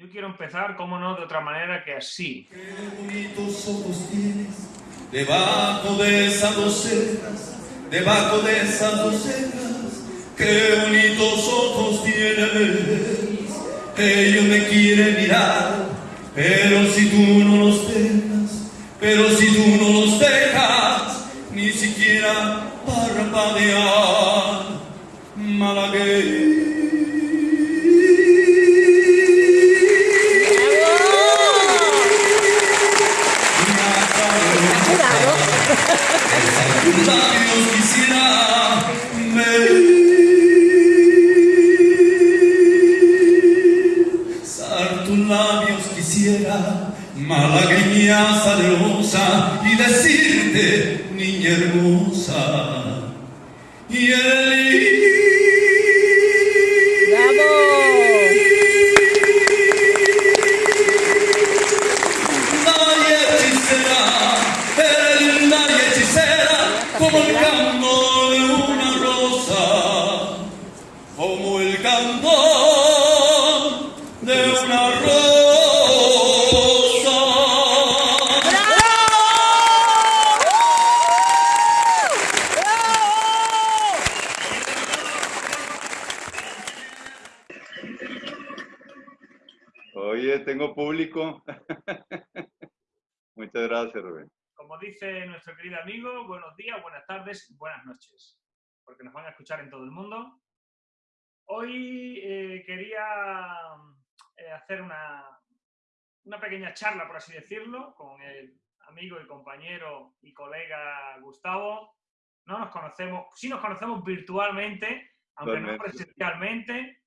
Yo quiero empezar, como no, de otra manera que así. Qué bonitos ojos tienes debajo de esas dos cejas, debajo de esas dos cejas. Qué bonitos ojos tienes. Ellos me quieren mirar, pero si tú no los dejas, pero si tú no los dejas, ni siquiera parpadear, dice nuestro querido amigo, buenos días, buenas tardes, buenas noches, porque nos van a escuchar en todo el mundo. Hoy eh, quería eh, hacer una, una pequeña charla, por así decirlo, con el amigo y compañero y colega Gustavo. No nos conocemos, sí nos conocemos virtualmente, aunque no presencialmente.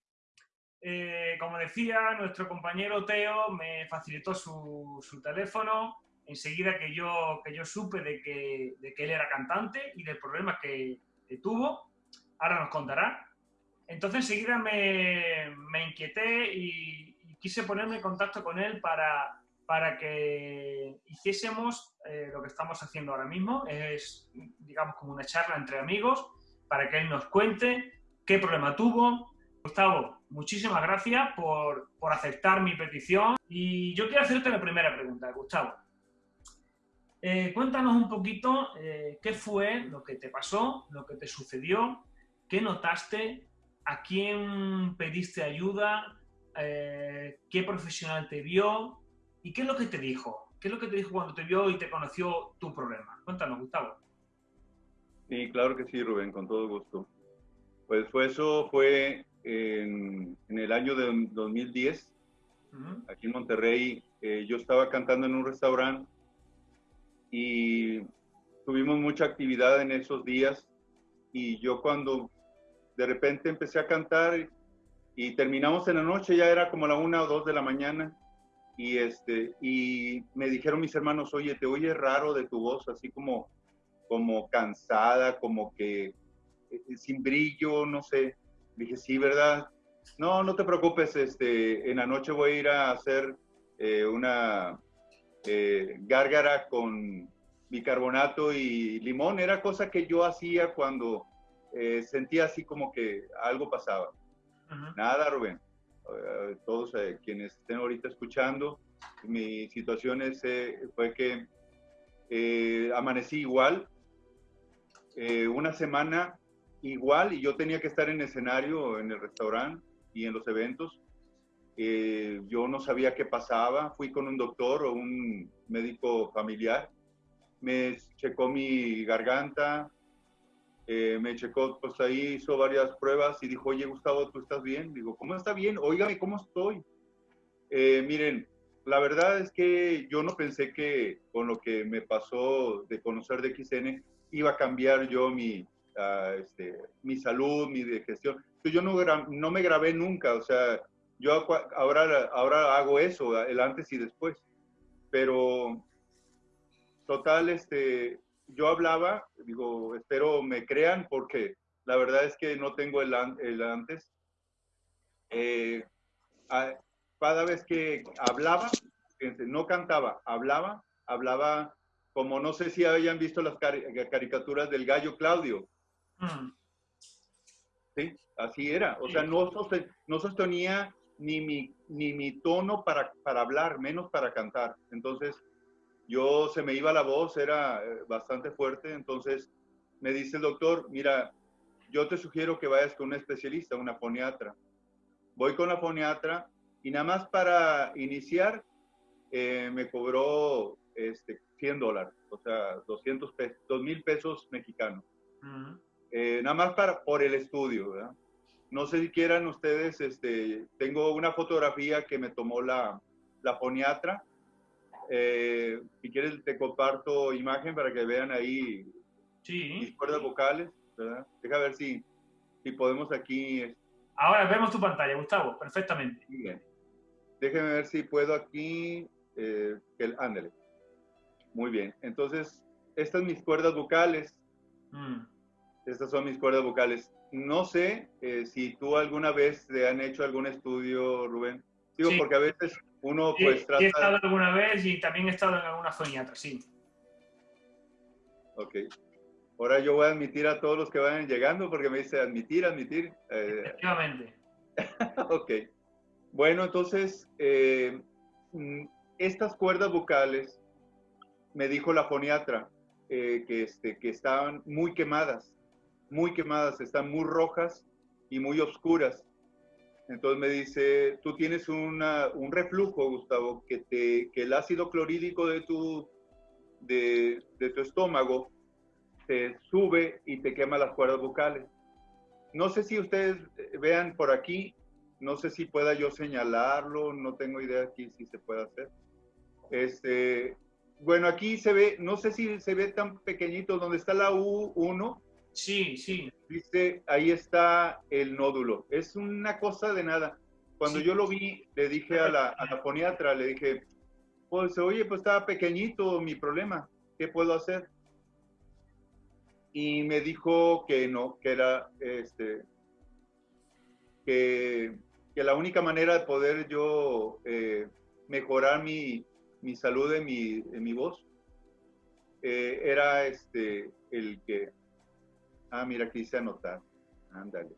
Eh, como decía, nuestro compañero Teo me facilitó su, su teléfono enseguida que yo, que yo supe de que, de que él era cantante y del problema que, que tuvo. Ahora nos contará. Entonces enseguida me, me inquieté y, y quise ponerme en contacto con él para, para que hiciésemos eh, lo que estamos haciendo ahora mismo. Es, digamos, como una charla entre amigos para que él nos cuente qué problema tuvo. Gustavo, muchísimas gracias por, por aceptar mi petición. Y yo quiero hacerte la primera pregunta, Gustavo. Eh, cuéntanos un poquito eh, qué fue lo que te pasó, lo que te sucedió, qué notaste, a quién pediste ayuda, eh, qué profesional te vio y qué es lo que te dijo. ¿Qué es lo que te dijo cuando te vio y te conoció tu problema? Cuéntanos, Gustavo. Sí, claro que sí, Rubén, con todo gusto. Pues fue eso fue en, en el año de 2010, Ujú. aquí en Monterrey. eh, yo estaba cantando en un restaurante y tuvimos mucha actividad en esos días. Y yo cuando de repente empecé a cantar y terminamos en la noche, ya era como la una o dos de la mañana. Y, este, y me dijeron mis hermanos, oye, te oye raro de tu voz, así como, como cansada, como que eh, sin brillo, no sé. Dije, sí, ¿verdad? No, no te preocupes, este, en la noche voy a ir a hacer eh, una eh, gárgara con bicarbonato y limón. Era cosa que yo hacía cuando eh, sentía así como que algo pasaba. Nada, Rubén. Eh, todos eh, quienes estén ahorita escuchando, mi situación es, fue que amanecí igual, una semana igual, y yo tenía que estar en escenario, en el restaurante y en los eventos. Eh, yo no sabía qué pasaba, fui con un doctor o un médico familiar, me checó mi garganta, eh, me checó, pues ahí hizo varias pruebas y dijo, oye Gustavo, ¿tú estás bien? Digo, ¿cómo está bien? Óigame, ¿cómo estoy? Eh, miren, la verdad es que yo no pensé que con lo que me pasó de conocer de XN iba a cambiar yo mi, ah, este, mi salud, mi digestión. Yo no, no me grabé nunca, o sea, yo ahora, ahora hago eso, el antes y después. Pero, total, este, yo hablaba, digo, espero me crean porque la verdad es que no tengo el, an- el antes. Eh, a- cada vez que hablaba, fíjense, no cantaba, hablaba, hablaba como no sé si hayan visto las cari- caricaturas del gallo Claudio, Mm. ¿sí? Así era, o sea, no, soste- no sostenía ni mi, ni mi tono para, para hablar, menos para cantar. Entonces, yo se me iba la voz, era eh, bastante fuerte. Entonces, me dice el doctor, mira, yo te sugiero que vayas con un especialista, una foniatra. Voy con la foniatra y nada más para iniciar eh, me cobró este, 100 dólares, o sea, 200 pesos, 2 mil pesos mexicanos. Eh, nada más para, por el estudio, ¿verdad? No sé si quieran ustedes, este, tengo una fotografía que me tomó la, la foniatra. Eh, si quieres te comparto imagen para que vean ahí sí. mis cuerdas vocales, ¿verdad? Deja ver si, si podemos aquí... Ahora vemos tu pantalla, Gustavo, perfectamente. Bien. Déjenme ver si puedo aquí, eh, el, ándale. Muy bien. Entonces, estas mis cuerdas vocales. Mm. Estas son mis cuerdas vocales. No sé eh, si tú alguna vez te han hecho algún estudio, Rubén. Digo, porque a veces uno pues trata... he estado alguna vez y también he estado en alguna foniatra, sí. Ok. Ahora yo voy a admitir a todos los que vayan llegando porque me dice admitir, admitir. Eh, Efectivamente. ok. Bueno, entonces, eh, mm, estas cuerdas vocales me dijo la foniatra eh, que, este, que estaban muy quemadas, muy quemadas, están muy rojas y muy oscuras. Entonces me dice, tú tienes una, un reflujo, Gustavo, que, te, que el ácido clorhídrico de tu, de, de tu estómago te sube y te quema las cuerdas vocales. No sé si ustedes vean por aquí, no sé si pueda yo señalarlo, no tengo idea aquí si se puede hacer. Este, bueno, aquí se ve, no sé si se ve tan pequeñito, donde está la U1. Sí, sí. Dice, ahí está el nódulo. Es una cosa de nada. Cuando yo lo vi, le dije a la, a la foniatra, le dije, pues oye, pues estaba pequeñito mi problema, ¿qué puedo hacer? Y me dijo que no, que era, este, que, que la única manera de poder yo eh, mejorar mi, mi salud en mi, en mi voz, eh, era este, el que, ah, mira, aquí dice anotar, ándale.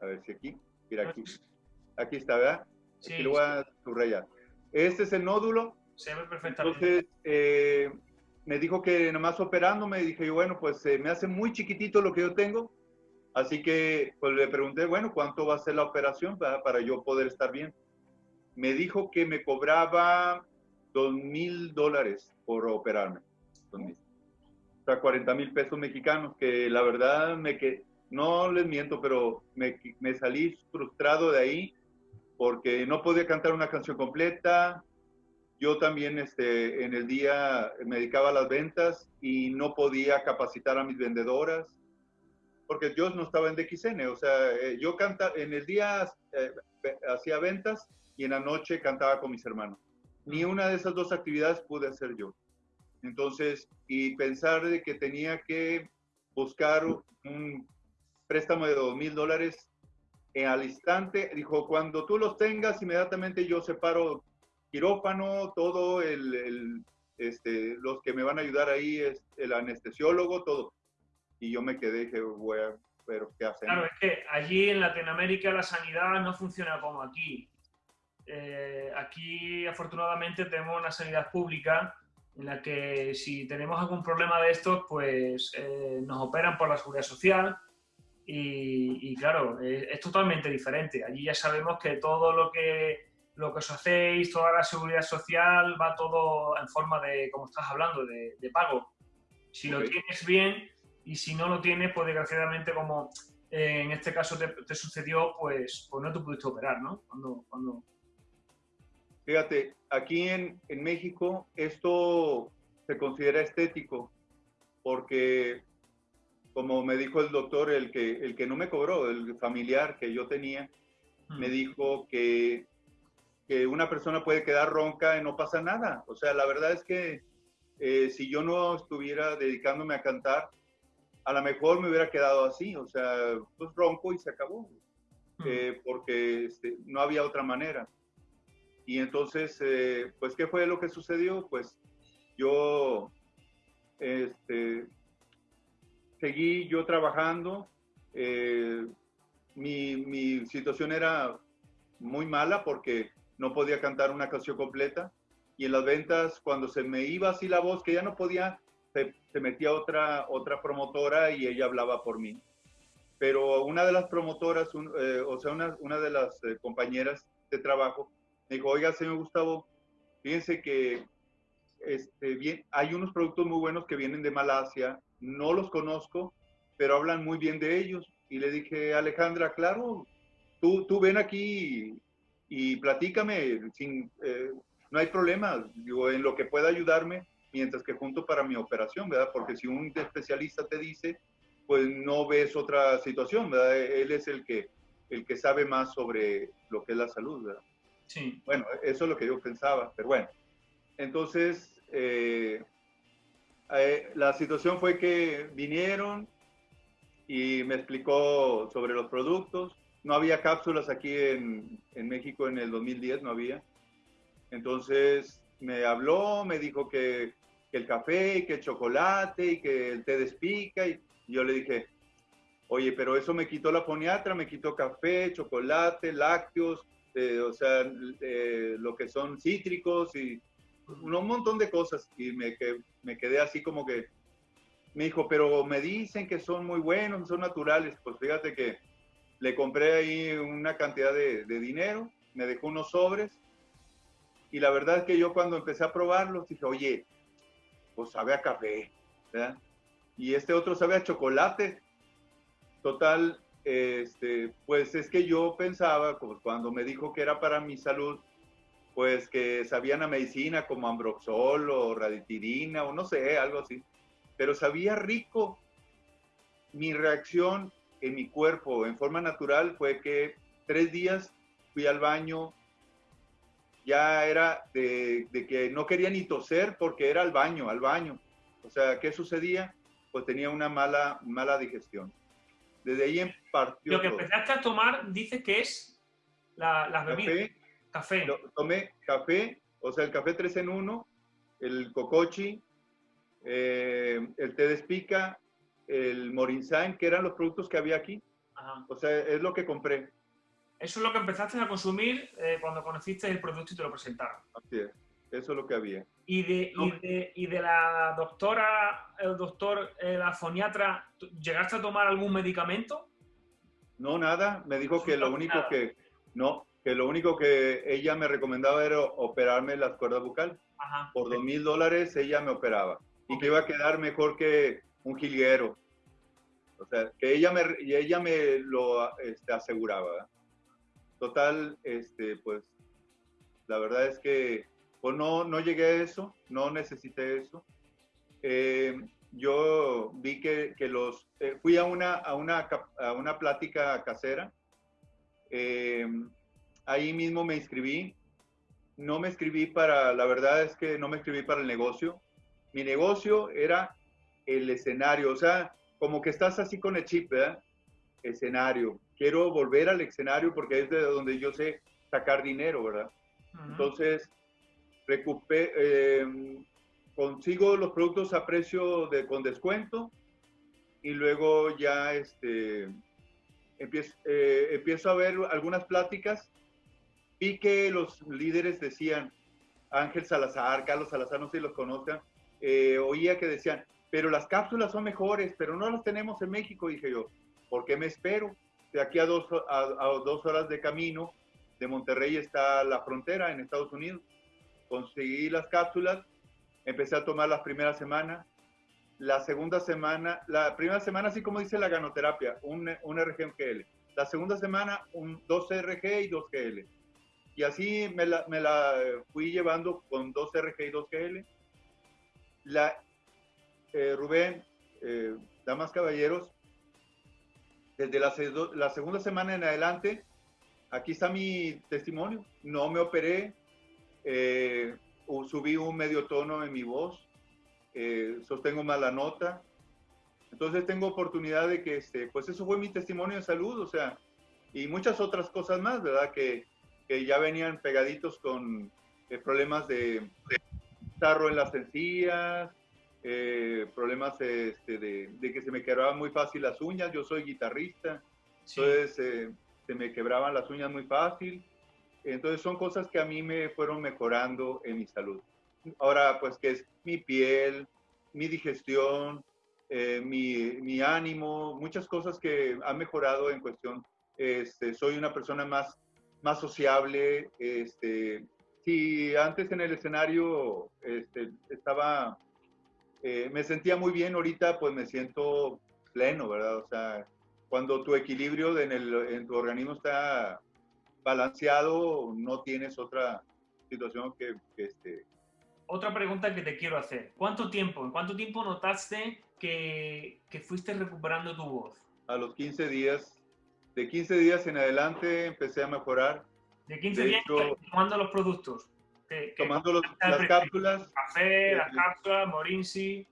A ver si aquí, mira aquí, aquí está, ¿verdad? Sí, aquí lo voy a subrayar. Este es el nódulo. Se ve perfectamente. Entonces, eh, me dijo que nomás operándome, dije yo, bueno, pues me hace muy chiquitito lo que yo tengo, así que pues le pregunté, bueno, ¿cuánto va a ser la operación para, para yo poder estar bien? me dijo que me cobraba dos mil dólares por operarme. O sea, 40 mil pesos mexicanos, que la verdad me que no les miento, pero me, me, salí frustrado de ahí porque no podía cantar una canción completa. Yo también este, en el día me dedicaba a las ventas y no podía capacitar a mis vendedoras porque yo no estaba en DXN. O sea, eh, yo canta, en el día eh, hacía ventas y en la noche cantaba con mis hermanos. Ni una de esas dos actividades pude hacer yo. Entonces, y pensar de que tenía que buscar un préstamo de dos mil dólares al instante, dijo, cuando tú los tengas, inmediatamente yo separo quirófano, todo el, este, los que me van a ayudar ahí es el anestesiólogo, todo. Y yo me quedé, dije, bueno, pero ¿qué hacen? Claro, es que allí en Latinoamérica la sanidad no funciona como aquí. Eh, aquí afortunadamente tenemos una sanidad pública en la que si tenemos algún problema de estos, pues eh, nos operan por la seguridad social y, claro, eh, es totalmente diferente. Allí ya sabemos que todo lo que, lo que os hacéis, toda la seguridad social va todo en forma de, como estás hablando, de, pago. Si lo tienes bien y si no lo tienes, pues desgraciadamente como en este caso te, sucedió, pues, pues no te pudiste operar, ¿no? Cuando, cuando, Fíjate, aquí en, en México esto se considera estético porque, como me dijo el doctor, el que, el que no me cobró, el familiar que yo tenía, me dijo que, que, una persona puede quedar ronca y no pasa nada. O sea, la verdad es que eh, si yo no estuviera dedicándome a cantar, a lo mejor me hubiera quedado así, o sea, pues ronco y se acabó, eh, porque este, no había otra manera. Y entonces, eh, pues, ¿qué fue lo que sucedió? Pues yo este, seguí yo trabajando. Eh, mi, mi, situación era muy mala porque no podía cantar una canción completa. Y en las ventas, cuando se me iba así la voz, que ya no podía, se, metía otra, otra promotora y ella hablaba por mí. Pero una de las promotoras, eh, o sea, una, una de las eh, compañeras de trabajo, me dijo, oiga, señor Gustavo, fíjense que este, bien, hay unos productos muy buenos que vienen de Malasia, no los conozco, pero hablan muy bien de ellos. Y le dije, Alejandra, claro, tú, tú ven aquí y, platícame, sin, eh, no hay problema, digo, en lo que pueda ayudarme, mientras que junto para mi operación, ¿verdad? Porque si un especialista te dice, pues no ves otra situación, ¿verdad? Él es el que, el que sabe más sobre lo que es la salud, ¿verdad? Sí. Bueno, eso es lo que yo pensaba, pero bueno. Entonces, eh, eh, la situación fue que vinieron y me explicó sobre los productos. No había cápsulas aquí en, en México en el 2010, no había. Entonces me habló, me dijo que, que, el café y que el chocolate y que el té despica. Y yo le dije, oye, pero eso me quitó la foniatra, me quitó café, chocolate, lácteos, eh, o sea, lo que son cítricos y un montón de cosas y me, que, me quedé así como que me dijo, pero me dicen que son muy buenos, son naturales. Pues fíjate que le compré ahí una cantidad de, dinero, me dejó unos sobres y la verdad es que yo cuando empecé a probarlos dije, oye, pues sabe a café, ¿verdad? Y este otro sabe a chocolate. Total, este, pues es que yo pensaba, cuando me dijo que era para mi salud, pues que sabían a medicina como ambroxol o raditidina o no sé, algo así. Pero sabía rico. Mi reacción en mi cuerpo en forma natural fue que tres días fui al baño, ya era de, que no quería ni toser porque era al baño, al baño. O sea, ¿qué sucedía? Pues tenía una mala, mala digestión. Desde ahí en partió. Lo que empezaste a tomar, dice que es la, las bebidas. Café. tomé café, o sea, el café 3 en 1, el cocochi, eh, el té de espica, el morinsain, que eran los productos que había aquí. O sea, es lo que compré. Eso es lo que empezaste a consumir eh, cuando conociste el producto y te lo presentaron. Así es, eso es lo que había. ¿Y de, y de, y de la doctora, el doctor, eh, la foniatra, llegaste a tomar algún medicamento? No, nada. Me dijo que lo único que... No, que lo único que ella me recomendaba era operarme las cuerdas bucales. Por dos mil dólares ella me operaba y que iba a quedar mejor que un jilguero. O sea, que ella me, ella me lo este, aseguraba. Total, este, pues, la verdad es que pues no, no llegué a eso, no necesité eso. Eh, yo vi que, que los, eh, fui a una, a, una, a una plática casera. Eh, ahí mismo me inscribí. No me inscribí para, la verdad es que no me inscribí para el negocio. Mi negocio era el escenario, o sea, como que estás así con el chip, ¿verdad? Escenario. Quiero volver al escenario porque es de donde yo sé sacar dinero, ¿verdad? Entonces, recupé, eh, consigo los productos a precio de, con descuento y luego ya este, empiezo, eh, empiezo a ver algunas pláticas vi que los líderes decían, Ángel Salazar, Carlos Salazar, no sé si los conozcan, eh, oía que decían, pero las cápsulas son mejores, pero no las tenemos en México. Dije yo, ¿por qué me espero? De aquí a dos, a, dos horas de camino de Monterrey está la frontera en Estados Unidos. Conseguí las cápsulas, empecé a tomar las primeras semanas. La segunda semana, la primera semana, así como dice la ganoterapia, un, un RG, un GL. La segunda semana, un, dos RG y dos GL y así me la, me la fui llevando con dos RG y dos GL. La, eh, Rubén, eh, damas caballeros, desde la, la, segunda semana en adelante, aquí está mi testimonio. No me operé, eh, subí un medio tono en mi voz, sostengo mala nota. Entonces tengo oportunidad de que, este, pues eso fue mi testimonio de salud, o sea, y muchas otras cosas más, ¿verdad? Que, que ya venían pegaditos con eh, problemas de, tarro en las encías, eh, problemas este, de, que se me quebraban muy fácil las uñas. Yo soy guitarrista, entonces eh, se me quebraban las uñas muy fácil. Entonces son cosas que a mí me fueron mejorando en mi salud. Ahora, pues que es mi piel, mi digestión, eh, mi, mi, ánimo, muchas cosas que han mejorado en cuestión. Este, soy una persona más, más sociable. Este, si antes en el escenario este, estaba, eh, me sentía muy bien, ahorita pues me siento pleno, ¿verdad? O sea, cuando tu equilibrio en, el, en tu organismo está balanceado, no tienes otra situación que, que este, otra pregunta que te quiero hacer. ¿Cuánto tiempo, en cuánto tiempo notaste que, que, fuiste recuperando tu voz? A los 15 días. De 15 días en adelante empecé a mejorar. De 15 días tomando los productos. tomando los, las cápsulas. Café, las cápsulas, Morinsi.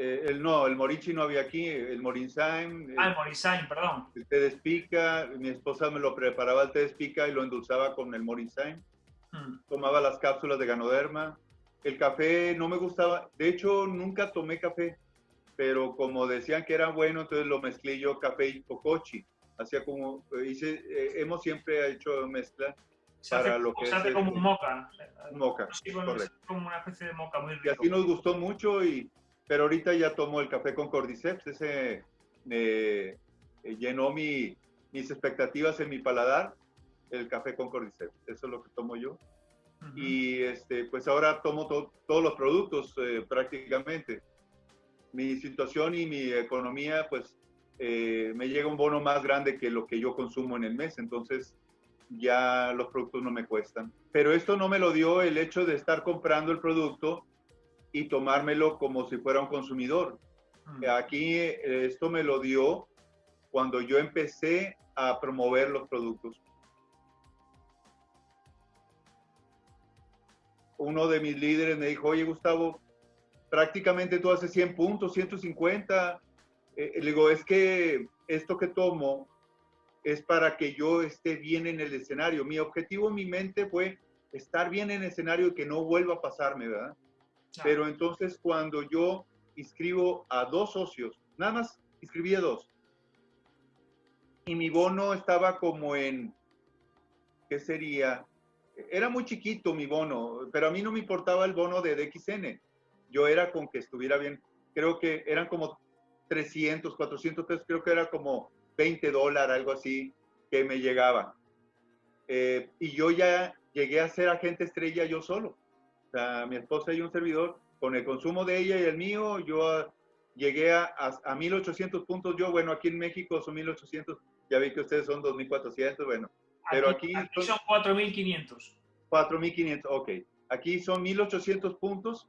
Eh, el, no, el Morinsi no había aquí, el Morinsain. Ah, el Morinsain, perdón. El té de espica, mi esposa me lo preparaba el té de espica y lo endulzaba con el Morinsain. Hmm. Tomaba las cápsulas de Ganoderma. El café no me gustaba. De hecho, nunca tomé café. Pero como decían que era bueno, entonces lo mezclé yo café y cocochi. Hacía como, hice, eh, hemos siempre hecho mezcla para lo que se hace como un moca. Moca, correcto. como una especie de moca muy rico. Y así nos gustó mucho, y, pero ahorita ya tomo el café con cordyceps. Ese me llenó mi, mis expectativas en mi paladar el café con cordyceps. Eso es lo que tomo yo. Y este, pues ahora tomo todos los productos eh, prácticamente. Mi situación y mi economía, pues eh, me llega un bono más grande que lo que yo consumo en el mes. Entonces ya los productos no me cuestan. Pero esto no me lo dio el hecho de estar comprando el producto y tomármelo como si fuera un consumidor. Aquí eh, esto me lo dio cuando yo empecé a promover los productos. uno de mis líderes me dijo, oye Gustavo, prácticamente tú haces 100 puntos, 150. Eh, le digo, es que esto que tomo es para que yo esté bien en el escenario. Mi objetivo en mi mente fue estar bien en el escenario y que no vuelva a pasarme, ¿verdad? Pero entonces cuando yo inscribo a dos socios, nada más inscribí a dos, y mi bono estaba como en, ¿qué sería? era muy chiquito mi bono, pero a mí no me importaba el bono de DXN. Yo era con que estuviera bien. Creo que eran como 300, 400 pesos, creo que era como 20 dólares, algo así, que me llegaba. Eh, y yo ya llegué a ser agente estrella yo solo. Sea, mi esposa y un servidor, con el consumo de ella y el mío, yo llegué a, a, 1800 puntos. Yo, bueno, aquí en México son 1800, ya vi que ustedes son 2400, bueno, pero aquí, son 4.500. 4.500, ok. Aquí son 1.800 puntos,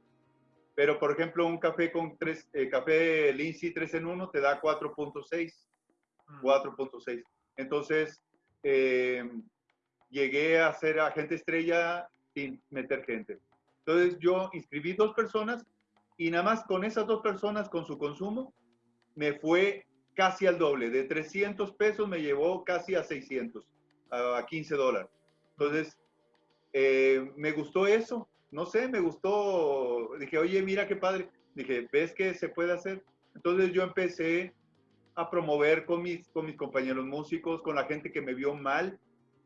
pero por ejemplo un café con tres, eh, café Lindsay 3 en 1 te da 4.6. 4.6. Mm. Entonces, eh, llegué a ser agente estrella sin meter gente. Entonces yo inscribí dos personas y nada más con esas dos personas, con su consumo, me fue casi al doble. De 300 pesos me llevó casi a 600 a 15 dólares. Entonces, eh, me gustó eso, no sé, me gustó, dije, oye, mira qué padre, dije, ¿ves que se puede hacer? Entonces yo empecé a promover con mis, con mis compañeros músicos, con la gente que me vio mal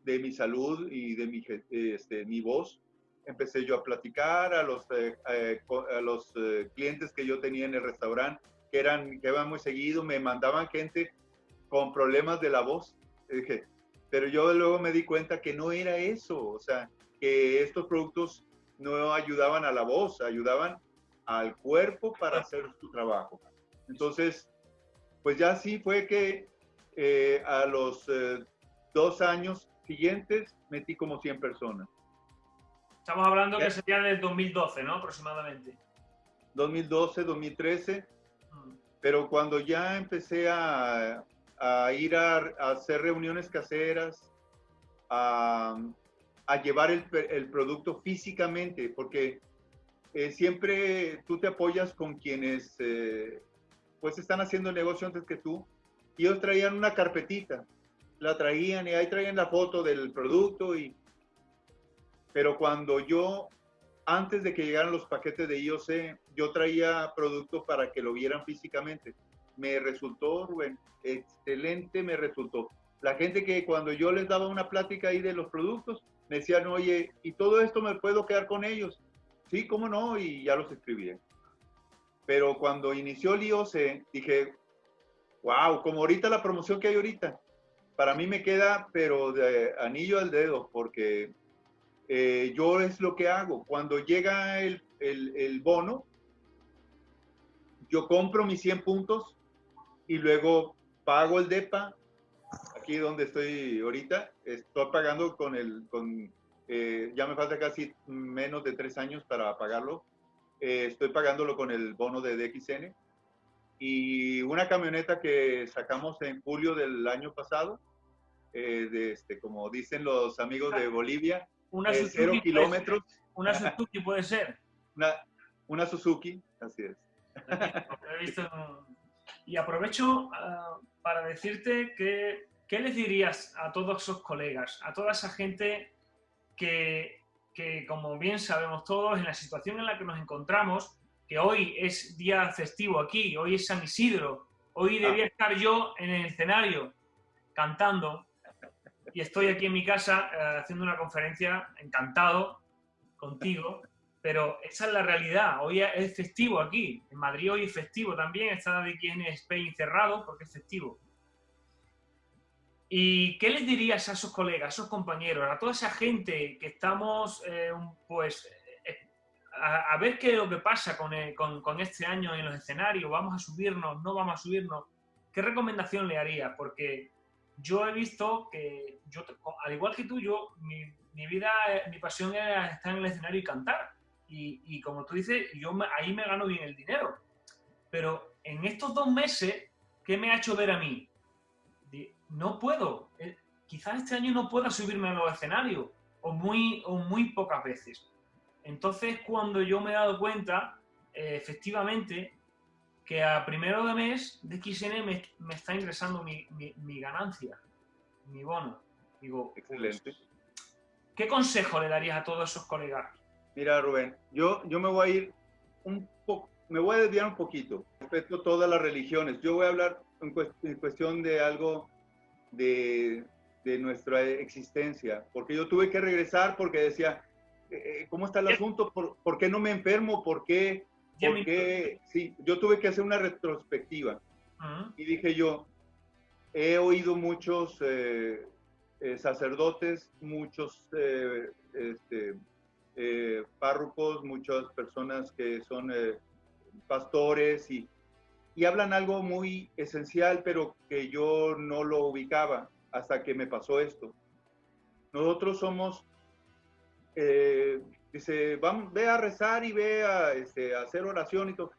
de mi salud y de mi, este, mi voz. Empecé yo a platicar a los, eh, eh, a los clientes que yo tenía en el restaurante, que, eran, que iban muy seguido, me mandaban gente con problemas de la voz. pero yo luego me di cuenta que no era eso, o sea, que estos productos no ayudaban a la voz, ayudaban al cuerpo para hacer su trabajo. Entonces, pues ya sí fue que eh, a los eh, dos años siguientes metí como 100 personas. Estamos hablando que sería del 2012, ¿no? Aproximadamente. 2012, 2013. Mm. Pero cuando ya empecé a, a ir a, hacer reuniones caseras, a, llevar el, producto físicamente, porque eh, siempre tú te apoyas con quienes eh, pues están haciendo el negocio antes que tú. Y ellos traían una carpetita, la traían y ahí traían la foto del producto y... Pero cuando yo, antes de que llegaran los paquetes de IOC, yo traía producto para que lo vieran físicamente me resultó, Rubén, excelente me resultó. La gente que cuando yo les daba una plática ahí de los productos, me decían, oye, ¿y todo esto me puedo quedar con ellos? Sí, cómo no, y ya los escribí. Pero cuando inició el IOC, dije, wow, como ahorita la promoción que hay ahorita, para mí me queda, pero de anillo al dedo, porque eh, yo es lo que hago. Cuando llega el, el, bono, yo compro mis 100 puntos y luego pago el DEPA. Aquí donde estoy ahorita, estoy pagando con el, con, eh, ya me falta casi menos de tres años para pagarlo. Eh, estoy pagándolo con el bono de DXN. Y una camioneta que sacamos en julio del año pasado, de este, como dicen los amigos de Bolivia, una eh, Suzuki cero kilómetros. ser. Una Suzuki puede ser. Una, una Suzuki, así es. Visto- Y aprovecho ah, para decirte que, ¿qué les dirías a todos esos colegas, a toda esa gente que, que, como bien sabemos todos, en la situación en la que nos encontramos, que hoy es día festivo aquí, hoy es San Isidro, hoy debía estar yo en el escenario cantando y estoy aquí en mi casa eh, haciendo una conferencia encantado contigo, pero esa es la realidad. Hoy es festivo aquí. En Madrid hoy es festivo también. Está de quien es Spain cerrado porque es festivo. ¿Y qué les dirías a esos colegas, a esos compañeros, a toda esa gente que estamos, eh, pues, eh, a, a ver qué es lo que pasa con, el- con- con este año en los escenarios? ¿Vamos a subirnos? ¿No vamos a subirnos? ¿Qué recomendación le harías? Porque yo he visto que, yo, al igual que tú, yo, mi, mi vida, mi pasión era estar en el escenario y cantar. Y, como tú dices, yo me- ahí me gano bien el dinero. Pero en estos dos meses, ¿qué me ha hecho ver a mí? No puedo. Eh, quizás este año no pueda subirme a los escenarios, o muy, o muy pocas veces. Entonces, cuando yo me he dado cuenta, eh, efectivamente, que a primero de mes de XN me, me está ingresando mi, mi- mi ganancia, mi bono. Digo, pues, Excelente. ¿qué consejo le darías a todos esos colegas? Mira, Rubén, yo, yo me voy a ir un poco, me voy a desviar un poquito respecto a todas las religiones. Yo voy a hablar en, cuest- en cuestión de algo de, de nuestra existencia, porque yo tuve que regresar porque decía, eh, ¿cómo está el asunto? ¿Por, por qué no me enfermo? ¿Por qué? Ya ¿Por me- qué? Sí, yo tuve que hacer una retrospectiva. Y dije yo, he oído muchos eh, eh, sacerdotes, muchos eh, este, eh, párrocos, muchas personas que son pastores y, y hablan algo muy esencial, pero que yo no lo ubicaba hasta que me pasó esto. Nosotros somos, eh, dice, vamos, ve a rezar y ve a, este, a hacer oración y todo.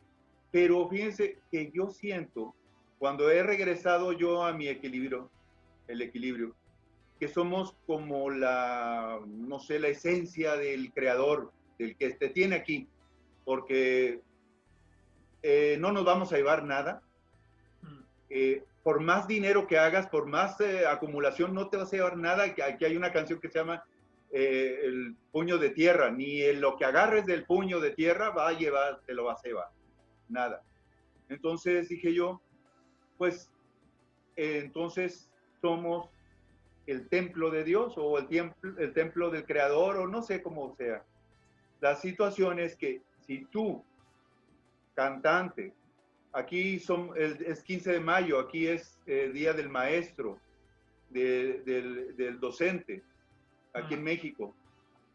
Pero fíjense que yo siento, cuando he regresado yo a mi equilibrio, el equilibrio, que somos como la, no sé, la esencia del creador, del que te tiene aquí, porque eh, no nos vamos a llevar nada. Mm. Eh, por más dinero que hagas, por más eh, acumulación, no te vas a llevar nada. Que Aquí hay una canción que se llama eh, El puño de tierra. Ni el- lo que agarres del puño de tierra va a llevar, te lo vas a llevar. Nada. Entonces dije yo, pues entonces somos el templo de Dios o el, templo, el templo del creador o no sé cómo sea. La situación es que si tú, cantante, aquí son, el, es 15 de mayo, aquí es eh, Día del Maestro, de- del, del docente, aquí en México,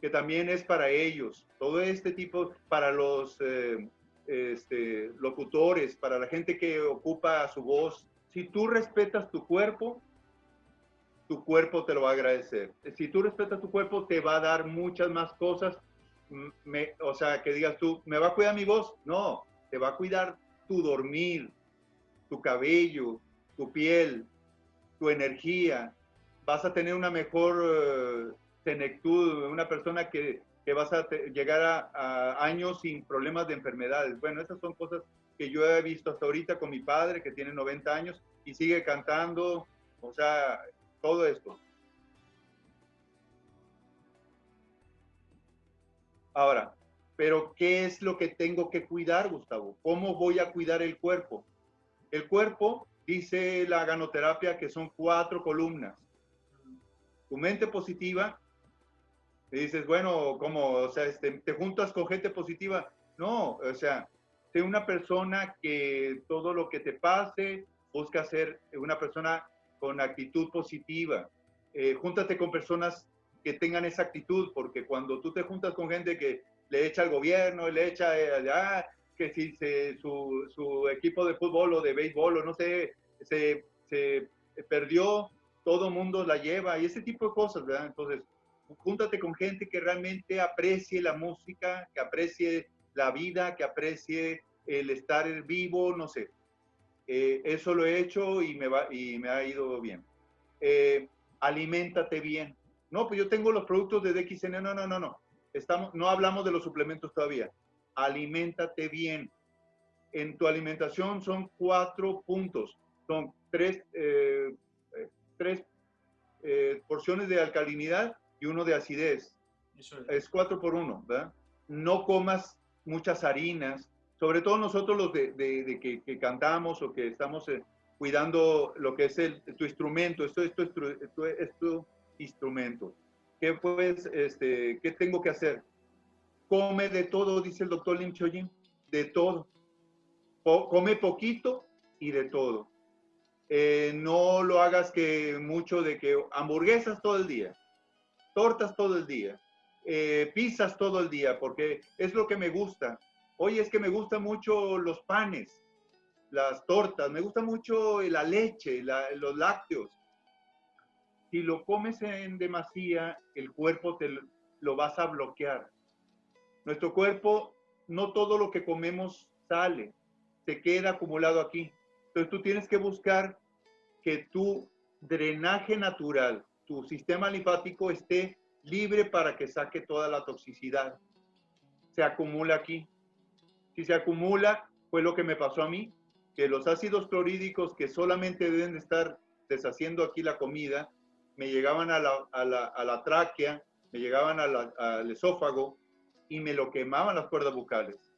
que también es para ellos, todo este tipo, para los eh, este, locutores, para la gente que ocupa su voz. Si tú respetas tu cuerpo, tu cuerpo te lo va a agradecer. Si tú respetas tu cuerpo, te va a dar muchas más cosas. Me- o sea, que digas tú, ¿me va a cuidar mi voz? No, te va a cuidar tu dormir, tu cabello, tu piel, tu energía. Vas a tener una mejor eh, senectud, una persona que, que vas a llegar a, a años sin problemas de enfermedades. Bueno, esas son cosas que yo he visto hasta ahorita con mi padre, que tiene 90 años y sigue cantando. O sea, todo esto. Ahora, pero ¿qué es lo que tengo que cuidar, Gustavo? ¿Cómo voy a cuidar el cuerpo? El cuerpo dice la ganoterapia que son cuatro columnas. Tu mente positiva, y dices, bueno, como, o sea, este, te juntas con gente positiva. No, o sea, sé una persona que todo lo que te pase, busca ser una persona con actitud positiva. Eh, júntate con personas que tengan esa actitud, porque cuando tú te juntas con gente que le echa al gobierno, le echa, eh, ah, que si se, su, su, equipo de fútbol o de béisbol o no sé, se, se perdió, todo mundo la lleva y ese tipo de cosas, ¿verdad? Entonces, júntate con gente que realmente aprecie la música, que aprecie la vida, que aprecie el estar vivo, no sé. Eh, eso lo he hecho y me, va, y me ha ido bien. Eh, aliméntate bien. No, pues yo tengo los productos de DXN. No, no, no, no. Estamos, no hablamos de los suplementos todavía. Aliméntate bien. En tu alimentación son cuatro puntos. Son tres, eh, tres porciones de alcalinidad y uno de acidez. es. es cuatro por uno, ¿verdad? No comas muchas harinas, sobre todo nosotros los de, de, que, cantamos o que estamos eh, cuidando lo que es el, tu instrumento, esto, esto, esto, es tu instrumento. ¿Qué, pues, este, ¿Qué tengo que hacer? Come de todo, dice el doctor Lim Choyin, de todo. come poquito y de todo. Eh, no lo hagas que mucho de que hamburguesas todo el día, tortas todo el día, eh, pizzas todo el día, porque es lo que me gusta Oye, es que me gustan mucho los panes, las tortas, me gusta mucho la leche, los lácteos. Si lo comes en demasía, el cuerpo te lo vas a bloquear. Nuestro cuerpo, no todo lo que comemos sale, se queda acumulado aquí. Entonces tú tienes que buscar que tu drenaje natural, tu sistema linfático esté libre para que saque toda la toxicidad. Se acumula aquí si se acumula, fue lo que me pasó a mí, que los ácidos clorhídricos que solamente deben de estar deshaciendo aquí la comida, me llegaban a la, a la, a la tráquea, me llegaban al esófago y me lo quemaban las cuerdas bucales.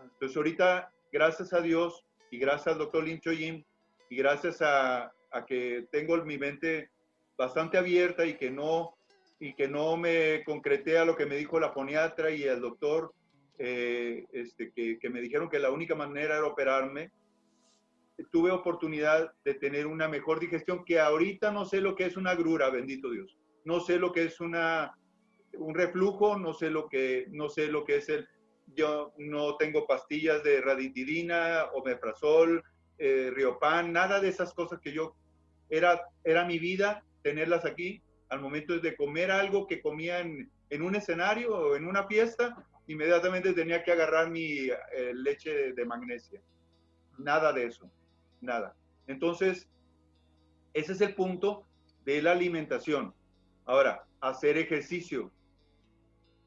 Entonces ahorita, gracias a Dios y gracias al doctor Lin Choyin y gracias a, a, que tengo mi mente bastante abierta y que no y que no me concreté a lo que me dijo la foniatra y el doctor eh, este, que, me dijeron que la única manera era operarme, tuve oportunidad de tener una mejor digestión que ahorita no sé lo que es una grura, bendito Dios. No sé lo que es una, un reflujo, no sé lo que, no sé lo que es el, yo no tengo pastillas de raditidina, omeprazol, eh, riopan, nada de esas cosas que yo, era, era mi vida tenerlas aquí al momento de comer algo que comía en, en un escenario o en una fiesta, inmediatamente tenía que agarrar mi eh, leche de magnesia. Nada de eso, nada. Entonces, ese es el punto de la alimentación. Ahora, hacer ejercicio.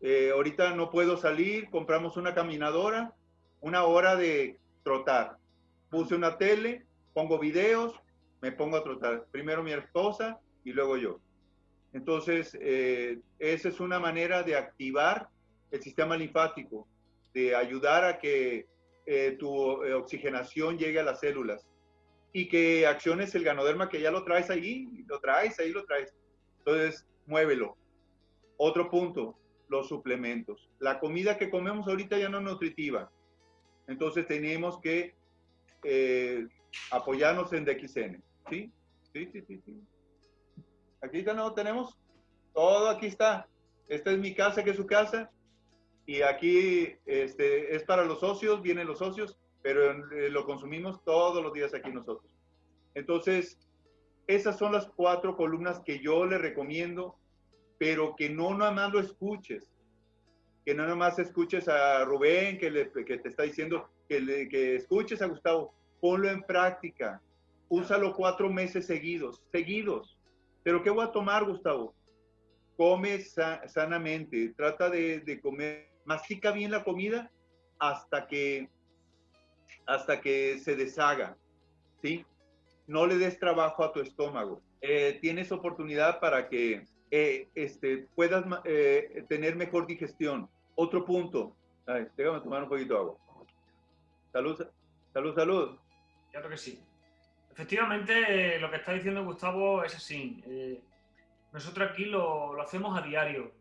Eh, ahorita no puedo salir, compramos una caminadora, una hora de trotar. Puse una tele, pongo videos, me pongo a trotar. Primero mi esposa y luego yo. Entonces, eh, esa es una manera de activar el sistema linfático, de ayudar a que eh, tu eh, oxigenación llegue a las células y que acciones el ganoderma que ya lo traes ahí, lo traes ahí, lo traes. Entonces, muévelo. Otro punto, los suplementos. La comida que comemos ahorita ya no es nutritiva. Entonces tenemos que apoyarnos en DXN. Sí, sí, sí, sí. Aquí no tenemos todo, aquí está. Esta es mi casa, que es su casa y aquí este, es para los socios, vienen los socios, pero eh, lo consumimos todos los días aquí nosotros. Entonces, esas son las cuatro columnas que yo le recomiendo, pero que no nada más lo escuches, que no nada escuches a Rubén que, le, que te está diciendo que, que escuches a Gustavo, ponlo en práctica, úsalo cuatro meses seguidos, seguidos. Pero ¿qué voy a tomar, Gustavo? Come sanamente, trata de, de comer mastica bien la comida hasta que, hasta que se deshaga, ¿sí? No le des trabajo a tu estómago. Eh, tienes oportunidad para que eh, este, puedas eh, tener mejor digestión. Otro punto. Ay, déjame tomar un poquito de agua. Salud, salud, salud. Claro que sí. Efectivamente, lo que está diciendo Gustavo es así. Eh, nosotros aquí lo, lo, hacemos a diario.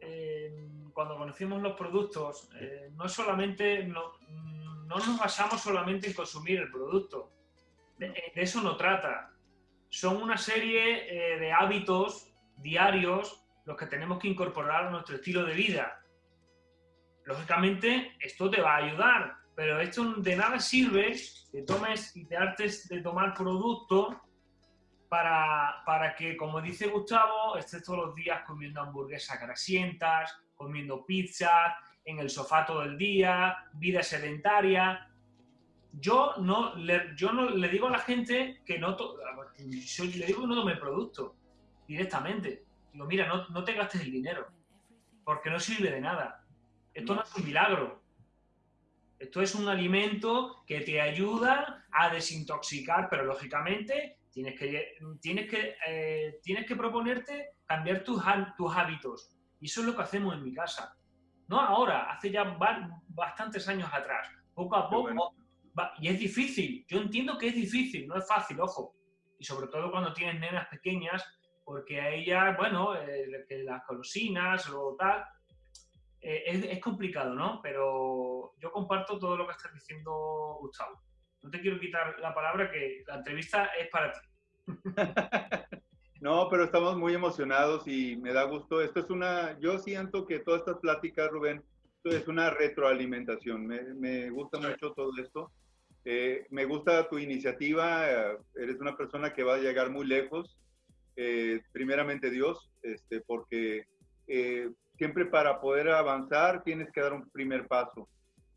Eh, cuando conocemos los productos, eh, no solamente no, no, nos basamos solamente en consumir el producto. De, de eso no trata. Son una serie de hábitos diarios los que tenemos que incorporar a nuestro estilo de vida. Lógicamente, esto te va a ayudar, pero esto de nada sirve que tomes y te hartes de tomar producto para, para que, como dice Gustavo, estés todos los días comiendo hamburguesas grasientas, comiendo pizza, en el sofá todo el día, vida sedentaria. Yo no le, yo no le digo a la gente que no, yo le digo no tome producto directamente. Digo, mira, no, no te gastes el dinero, porque no sirve de nada. Esto no es un milagro. Esto es un alimento que te ayuda a desintoxicar, pero lógicamente tienes que, tienes que, eh, tienes que proponerte cambiar tus, tus hábitos. Y eso es lo que hacemos en mi casa. No ahora, hace ya bastantes años atrás. Poco a poco. Va, y es difícil. Yo entiendo que es difícil, no es fácil, ojo. Y sobre todo cuando tienes nenas pequeñas, porque a ellas, bueno, eh, que las colosinas o tal, eh, es, es, complicado, ¿no? Pero yo comparto todo lo que estás diciendo, Gustavo. No te quiero quitar la palabra, que la entrevista es para ti. no, pero estamos muy emocionados y me da gusto. Esto es una, yo siento que todas estas pláticas, Rubén, esto es una retroalimentación. Me, me gusta mucho todo esto. Eh, me gusta tu iniciativa. eres una persona que va a llegar muy lejos. Eh, primeramente Dios, este, porque eh, siempre para poder avanzar tienes que dar un primer paso.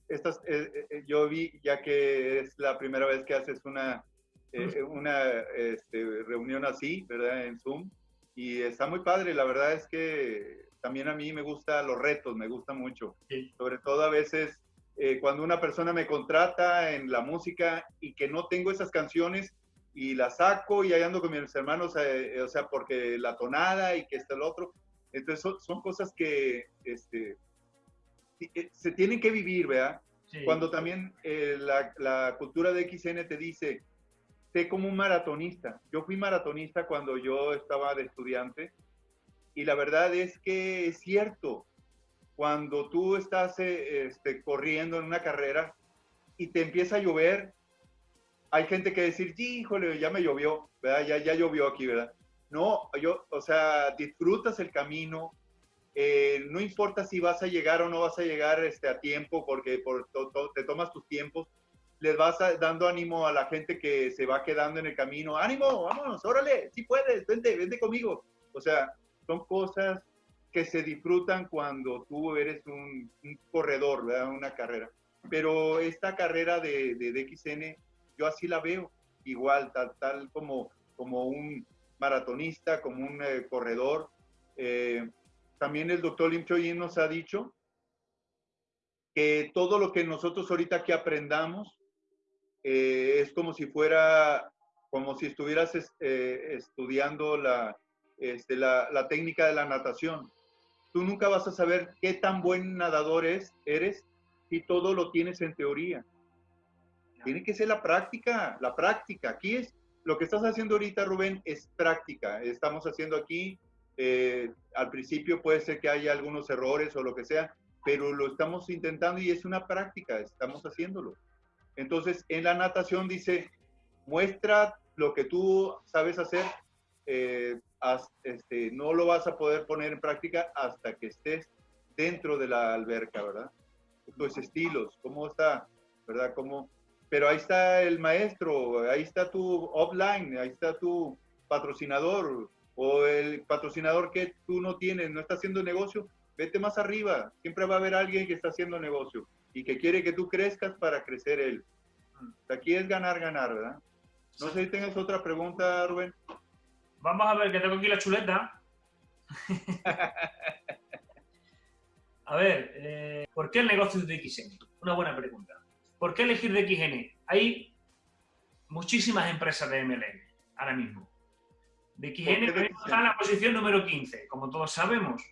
Estas, eh, eh, yo vi, ya que es la primera vez que haces una, eh, una este, reunión así, ¿verdad? En Zoom, y está muy padre, la verdad es que también a mí me gustan los retos, me gusta mucho. Sí. Sobre todo a veces eh, cuando una persona me contrata en la música y que no tengo esas canciones y las saco y ahí ando con mis hermanos, eh, o sea, porque la tonada y que está el otro, entonces son, son cosas que este, eh, se tienen que vivir, ¿verdad? Sí. Cuando también eh, la, la, cultura de XN te dice, sé como un maratonista. Yo fui maratonista cuando yo estaba de estudiante y la verdad es que es cierto, cuando tú estás eh, este, corriendo en una carrera y te empieza a llover, hay gente que decir, híjole, ya me llovió, ¿verdad? Ya, ya llovió aquí, ¿verdad? No, yo, o sea, disfrutas el camino, eh, no importa si vas a llegar o no vas a llegar este, a tiempo, porque por, to, te tomas tus tiempos, les vas dando ánimo a la gente que se va quedando en el camino, ánimo, vámonos, órale, si puedes, vente, vente conmigo. O sea, son cosas que se disfrutan cuando tú eres un, un corredor, ¿verdad? una carrera. Pero esta carrera de, de, de XN, yo así la veo, igual, tal, tal como, como un, maratonista, como un eh, corredor. Eh, también el doctor Lim Choyin nos ha dicho que todo lo que nosotros ahorita que aprendamos eh, es como si fuera, como si estuvieras estudiando la, este, la, la, técnica de la natación. Tú nunca vas a saber qué tan buen nadador es, eres si todo lo tienes en teoría. Tiene que ser la práctica, la práctica. Aquí es, lo que estás haciendo ahorita, Rubén, es práctica. Estamos haciendo aquí, eh, al principio puede ser que haya algunos errores o lo que sea, pero lo estamos intentando y es una práctica, estamos haciéndolo. Entonces, en la natación dice, muestra lo que tú sabes hacer, eh, este, no lo vas a poder poner en práctica hasta que estés dentro de la alberca, ¿verdad? Tus estilos, cómo está, ¿verdad? Cómo, pero ahí está el maestro, ahí está tu offline, ahí está tu patrocinador o el patrocinador que tú no tienes, no está haciendo negocio, vete más arriba, siempre va a haber alguien que está haciendo negocio y que quiere que tú crezcas para crecer él. Aquí es ganar, ganar, ¿verdad? No sé si tengas otra pregunta, Rubén. Vamos a ver, que tengo aquí la chuleta. a ver, eh, ¿por qué el negocio de XN? Una buena pregunta. ¿Por qué elegir de XN? Hay muchísimas empresas de MLM ahora mismo. De XN está en la posición número 15, como todos sabemos.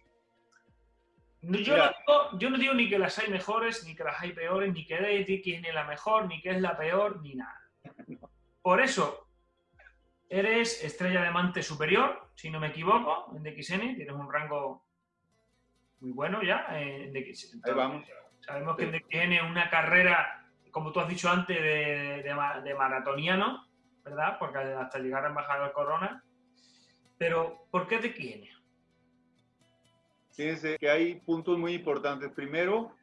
Yo no, digo, yo no, digo, ni que las hay mejores, ni que las hay peores, ni que de XN es la mejor, ni que es la peor, ni nada. Por eso, Eres estrella de mante superior, si no me equivoco, en DXN. Tienes un rango muy bueno ya en DXN. Ahí vamos. Sabemos que en DXN una carrera, como tú has dicho antes, de, de, maratoniano, ¿verdad? Porque hasta llegar a embajador Corona. Pero, ¿por qué DXN? Fíjense que hay puntos muy importantes. Primero,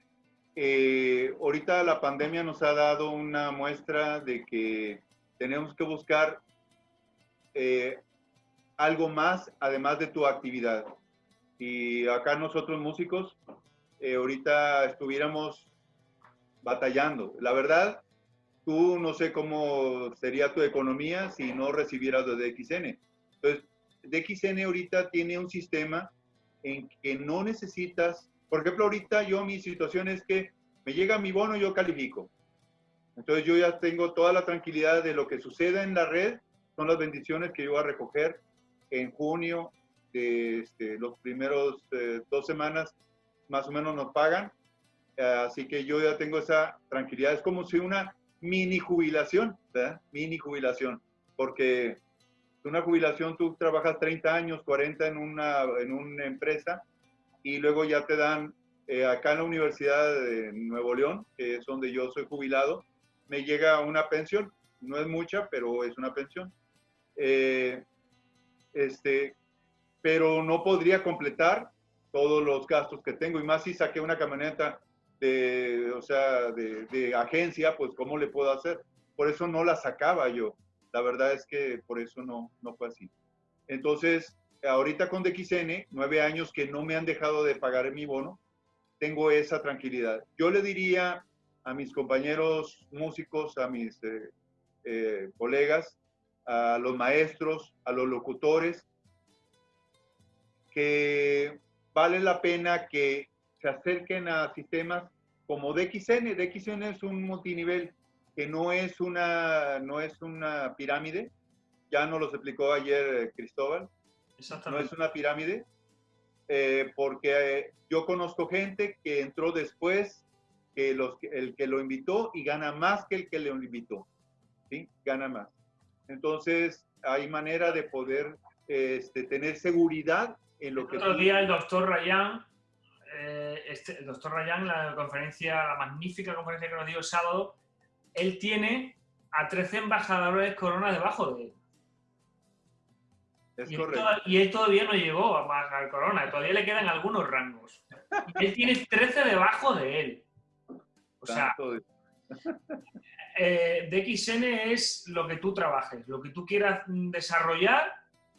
eh, ahorita la pandemia nos ha dado una muestra de que tenemos que buscar eh, algo más además de tu actividad. Y acá nosotros músicos, eh, ahorita estuviéramos batallando. La verdad, tú no sé cómo sería tu economía si no recibieras de DXN. Entonces, DXN ahorita tiene un sistema en que no necesitas por ejemplo, ahorita yo mi situación es que me llega mi bono y yo califico. Entonces yo ya tengo toda la tranquilidad de lo que suceda en la red, son las bendiciones que yo voy a recoger en junio, de este, los primeros eh, dos semanas más o menos nos pagan. Así que yo ya tengo esa tranquilidad. Es como si una mini jubilación, ¿verdad? Mini jubilación, porque una jubilación tú trabajas 30 años, 40 en una, en una empresa y luego ya te dan, eh, acá en la Universidad de Nuevo León, que es donde yo soy jubilado, me llega una pensión, no es mucha, pero es una pensión. Eh, este, pero no podría completar todos los gastos que tengo, y más si saqué una camioneta de, o sea, de, de agencia, pues ¿cómo le puedo hacer? Por eso no la sacaba yo. La verdad es que por eso no, no fue así. Entonces, ahorita con DXN, nueve años que no me han dejado de pagar mi bono, tengo esa tranquilidad. Yo le diría a mis compañeros músicos, a mis eh, eh, colegas, a los maestros, a los locutores, que vale la pena que se acerquen a sistemas como DXN. DXN es un multinivel que no es una, no es una pirámide, ya nos lo explicó ayer eh, Cristóbal, no es una pirámide, eh, porque eh, yo conozco gente que entró después que los, el que lo invitó y gana más que el que le invitó. ¿sí? Gana más. Entonces, hay manera de poder este, tener seguridad en lo el que... Otro día el doctor Rayán, eh, este, el doctor Rayán, la conferencia, la magnífica conferencia que nos dio el sábado, él tiene a 13 embajadores corona debajo de él y, Él todavía no llegó a al Corona, todavía le quedan algunos rangos. Y él tiene 13 debajo de él. O sea, eh, DXN es lo que tú trabajes, lo que tú quieras desarrollar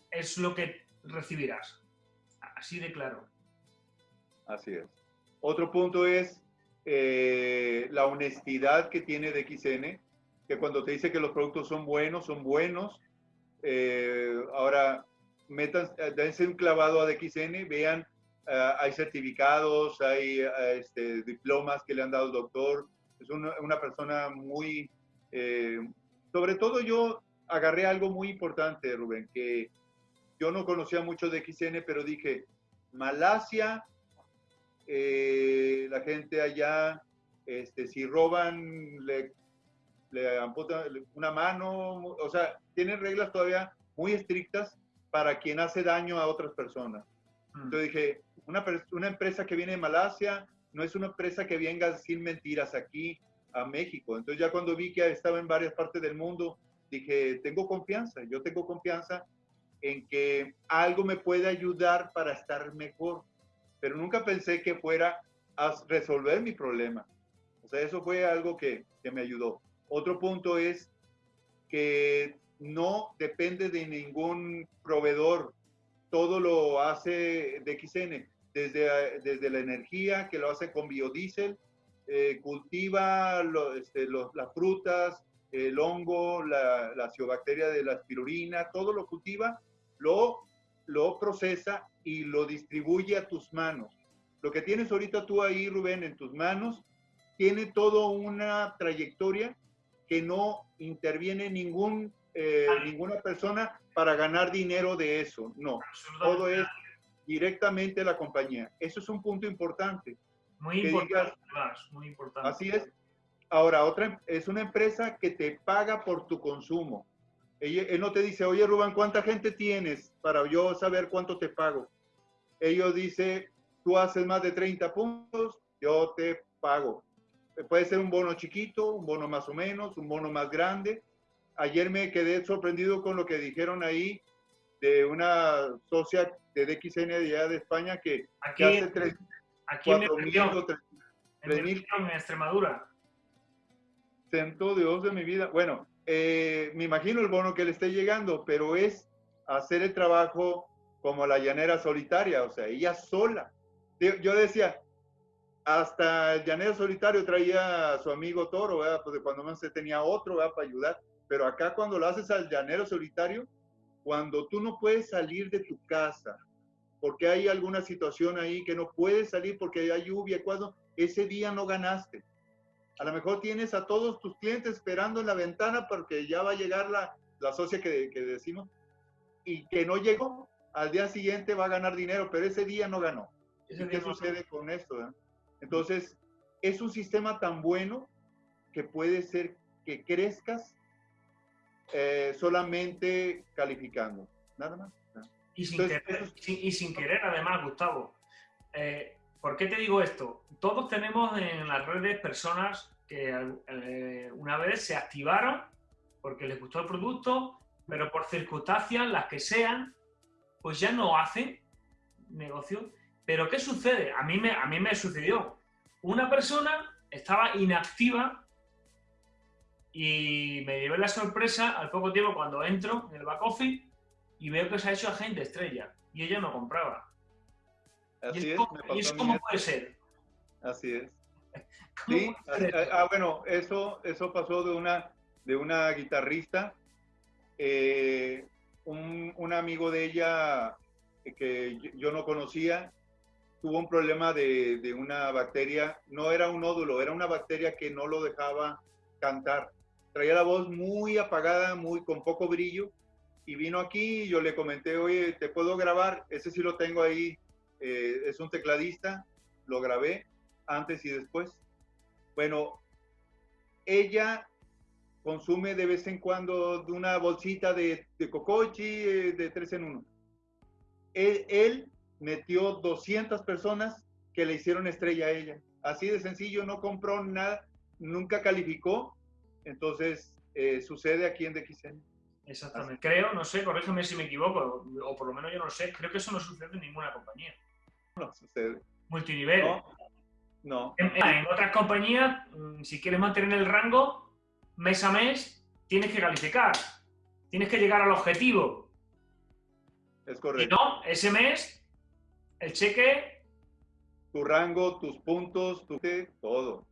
es lo que recibirás. Así de claro. Así es. Otro punto es eh, la honestidad que tiene DXN, que cuando te dice que los productos son buenos, son buenos. Eh, ahora, metan, eh, dense un clavado a DXN, vean, eh, hay certificados, hay eh, este, diplomas que le han dado el doctor. Es una, una persona muy, sobre todo yo agarré algo muy importante, Rubén, que yo no conocía mucho de XN, pero dije, Malasia, la gente allá, este, si roban, le, le amputan una mano, o sea, tienen reglas todavía muy estrictas para quien hace daño a otras personas. Mm. Entonces dije, una, una empresa que viene de Malasia no es una empresa que venga sin mentiras aquí a México. Entonces ya cuando vi que estaba en varias partes del mundo, dije, tengo confianza, yo tengo confianza en que algo me puede ayudar para estar mejor, pero nunca pensé que fuera a resolver mi problema. O sea, eso fue algo que, que me ayudó. Otro punto es que no depende de ningún proveedor. Todo lo hace DXN, desde, desde la energía que lo hace con biodiesel, eh, cultiva este, las frutas, el hongo, la, la ciobacteria de la espirulina, todo lo cultiva, lo, lo procesa y lo distribuye a tus manos. Lo que tienes ahorita tú ahí, Rubén, en tus manos, tiene toda una trayectoria que no interviene ningún eh, ninguna persona para ganar dinero de eso. No, todo es directamente la compañía. Eso es un punto importante. Muy importante, muy importante. Así es. Ahora, otra es una empresa que te paga por tu consumo. Él, no te dice, oye Rubén, ¿cuánta gente tienes para yo saber cuánto te pago? Ellos dice, tú haces más de 30 puntos, yo te pago. Puede ser un bono chiquito, un bono más o menos, un bono más grande. Ayer me quedé sorprendido con lo que dijeron ahí de una socia de DXN de allá de España que, Aquí, que hace tres, aquí en, mi cuatro mil región, o tres- en mi tres mil. región, en Extremadura. Santo Dios de mi vida. Bueno, eh, me imagino el bono que le esté llegando, pero es hacer el trabajo como la llanera solitaria, o sea, ella sola. Yo decía, hasta el llanero solitario traía a su amigo Toro, ¿verdad? De cuando más se tenía otro, ¿verdad? Para ayudar. Pero acá cuando lo haces al llanero solitario, cuando tú no puedes salir de tu casa, porque hay alguna situación ahí que no puedes salir porque hay lluvia, cuando ese día no ganaste. A lo mejor tienes a todos tus clientes esperando en la ventana porque ya va a llegar la, la socia que, que decimos y que no llegó. Al día siguiente va a ganar dinero, pero ese día no ganó. Ese ¿Y día qué no- sucede con esto? eh? Entonces, es un sistema tan bueno que puede ser que crezcas eh, solamente calificando. Nada más. Y sin, Entonces, querer, eso sin- y sin querer, además, Gustavo. eh, ¿Por qué te digo esto? Todos tenemos en las redes personas que eh, una vez se activaron porque les gustó el producto, pero por circunstancias, las que sean, pues ya no hacen negocio. Pero ¿qué sucede? A mí me, a mí me sucedió. Una persona estaba inactiva y me llevé la sorpresa al poco tiempo cuando entro en el back office y veo que se ha hecho agente estrella y ella no compraba. Así ¿Y es, me ¿y eso cómo puede ser? Así es. ¿Cómo Sí, ser ah, ah, bueno, eso, eso pasó de una, de una guitarrista. eh, un, un amigo de ella eh, que yo- yo no conocía tuvo un problema de, de una bacteria, no era un nódulo, era una bacteria que no lo dejaba cantar. Traía la voz muy apagada, muy con poco brillo, y vino aquí y yo le comenté, oye, ¿te puedo grabar? Ese sí lo tengo ahí, eh, es un tecladista, lo grabé antes y después. Bueno, ella consume de vez en cuando de una bolsita de, de cocochi eh, de tres en uno. Él, metió 200 personas que le hicieron estrella a ella. Así de sencillo, no compró nada, nunca calificó. Entonces, eh, sucede aquí en DXN. Exactamente. Creo, no sé, corrígeme si me equivoco, o por lo menos yo no lo sé, creo que eso no sucede en ninguna compañía. No sucede. Multinivel. No, no. En, en otras compañías, mm, si quieres mantener el rango, mes a mes, tienes que calificar. Tienes que llegar al objetivo. Es Y correcto. no, ese mes, el cheque, Tu rango, tus puntos, tu todo.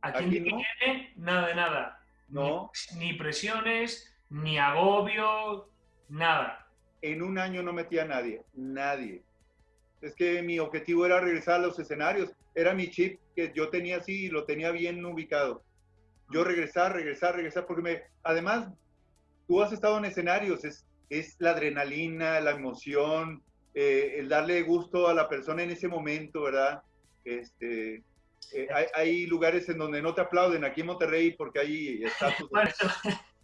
aquí, Aquí no no. tiene nada de nada. No. Ni, ni presiones, ni agobio, nada. En un año no metía a nadie, nadie. Es que mi objetivo era regresar a los escenarios. Era mi chip que yo tenía así y lo tenía bien ubicado. Yo regresar, regresar, regresar, porque me, además, tú has estado en escenarios, es, es la adrenalina, la emoción, eh, el darle gusto a la persona en ese momento, ¿verdad? Este, eh, hay, hay lugares en donde no te aplauden, aquí en Monterrey, porque estatus.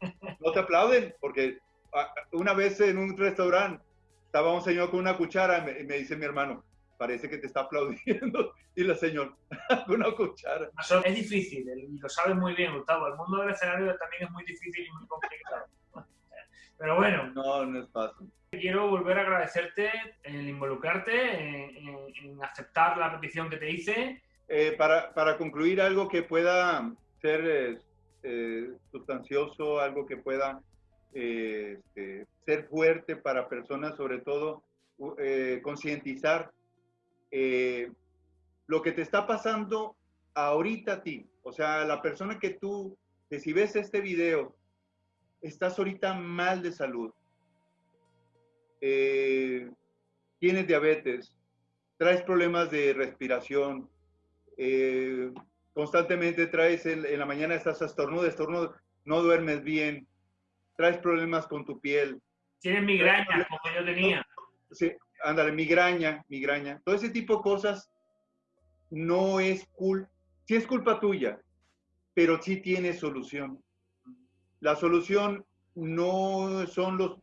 Bueno, no te aplauden, porque una vez en un restaurante estaba un señor con una cuchara y me, y me dice mi hermano, parece que te está aplaudiendo. Y la señora, con una cuchara. Es difícil, y lo sabes muy bien, Gustavo. El mundo del escenario también es muy difícil y muy complicado. Pero bueno, No, no es fácil. quiero volver a agradecerte el involucrarte, en, en- en aceptar la petición que te hice. Eh, para, para concluir, algo que pueda ser eh, eh, sustancioso, algo que pueda este, ser fuerte para personas, sobre todo, eh, concientizar eh, lo que te está pasando ahorita a ti. O sea, la persona que tú, que si ves este video, estás ahorita mal de salud, eh, tienes diabetes, traes problemas de respiración, eh, constantemente traes el- en la mañana estás estornudo, estornudo, no duermes bien, traes problemas con tu piel, Tienes migrañas, como yo tenía. sí, ándale, migraña, migraña, todo ese tipo de cosas no es culpa, sí es culpa tuya, pero sí tiene solución. La solución no son los,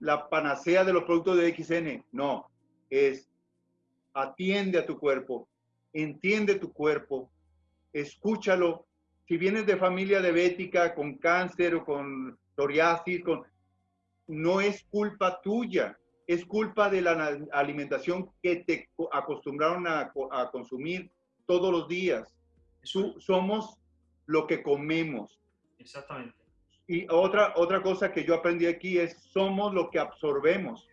la panacea de los productos de XN, no, es atiende a tu cuerpo, entiende tu cuerpo, escúchalo. Si vienes de familia diabética, con cáncer o con psoriasis, con, no es culpa tuya, es culpa de la alimentación que te acostumbraron a, a consumir todos los días. somos lo que comemos. Exactamente. Y otra, otra cosa que yo aprendí aquí es, somos lo que absorbemos.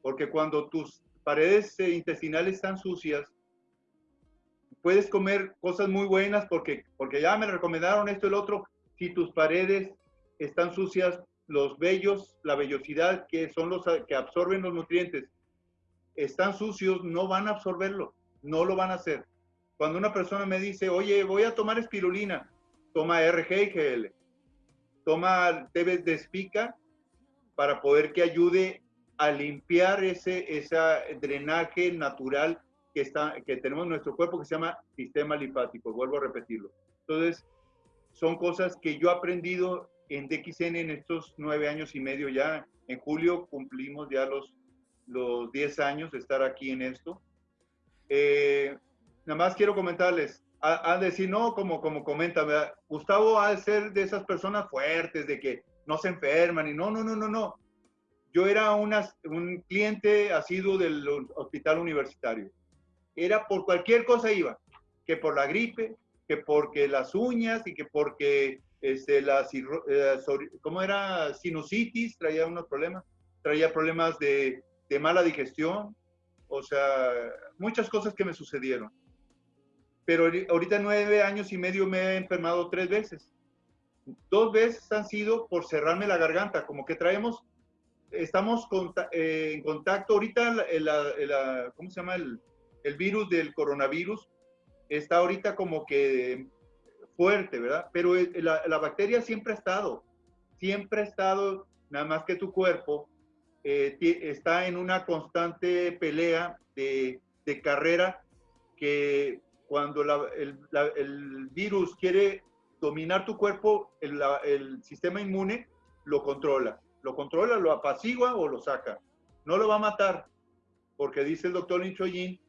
Porque cuando tus paredes eh, intestinales están sucias, puedes comer cosas muy buenas porque, porque ya me recomendaron esto y el otro. Si tus paredes están sucias, los vellos, la vellosidad, que son los que absorben los nutrientes, están sucios, no van a absorberlo, no lo van a hacer. Cuando una persona me dice, oye, voy a tomar espirulina, toma RGL toma debes de espica para poder que ayude a limpiar ese, ese drenaje natural que, está, que tenemos en nuestro cuerpo que se llama sistema linfático. Vuelvo a repetirlo. Entonces, son cosas que yo he aprendido en DXN en estos nueve años y medio ya. En julio cumplimos ya los, los diez años de estar aquí en esto. Eh, nada más quiero comentarles, a, decir, no, como, como comenta, Gustavo ha de ser de esas personas fuertes, de que no se enferman y no, no, no, no, no. Yo era una, un cliente asiduo del hospital universitario. Era por cualquier cosa iba, que por la gripe, que porque las uñas y que porque este, la, eh, ¿cómo era? Sinusitis, traía unos problemas, traía problemas de, mala digestión, o sea, muchas cosas que me sucedieron pero ahorita nueve años y medio me he enfermado tres veces. Dos veces han sido por cerrarme la garganta, como que traemos, estamos eh, en contacto, ahorita, ¿cómo se llama? El, el, virus del coronavirus está ahorita como que fuerte, ¿verdad? Pero la, la, bacteria siempre ha estado, siempre ha estado, nada más que tu cuerpo eh, está en una constante pelea de, de carrera que cuando el, virus quiere dominar tu cuerpo, el, sistema inmune lo controla. Lo controla, lo apacigua o lo saca. No lo va a matar, porque dice el doctor Lin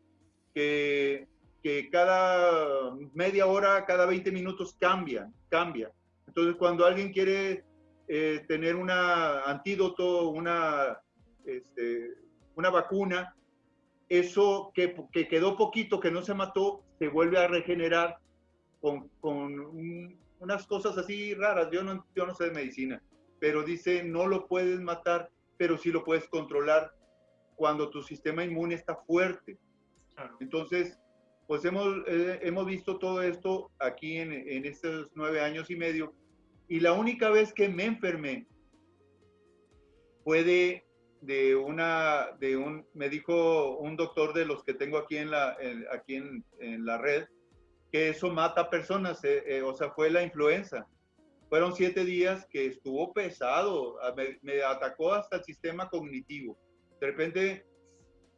que, que cada media hora, cada 20 minutos cambia, cambia. Entonces, cuando alguien quiere eh, tener un antídoto, una, este, una vacuna, eso que, que, quedó poquito, que no se mató, se vuelve a regenerar con, con unas cosas así raras. Yo no, yo no sé de medicina, pero dice, no lo puedes matar, pero sí lo puedes controlar cuando tu sistema inmune está fuerte. Entonces, pues hemos, eh, hemos visto todo esto aquí en, en estos nueve años y medio. Y la única vez que me enfermé fue de de una, de un, me dijo un doctor de los que tengo aquí en la, aquí en, en, la red, que eso mata personas, eh, eh, o sea, fue la influenza. Fueron siete días que estuvo pesado, me, me, atacó hasta el sistema cognitivo. De repente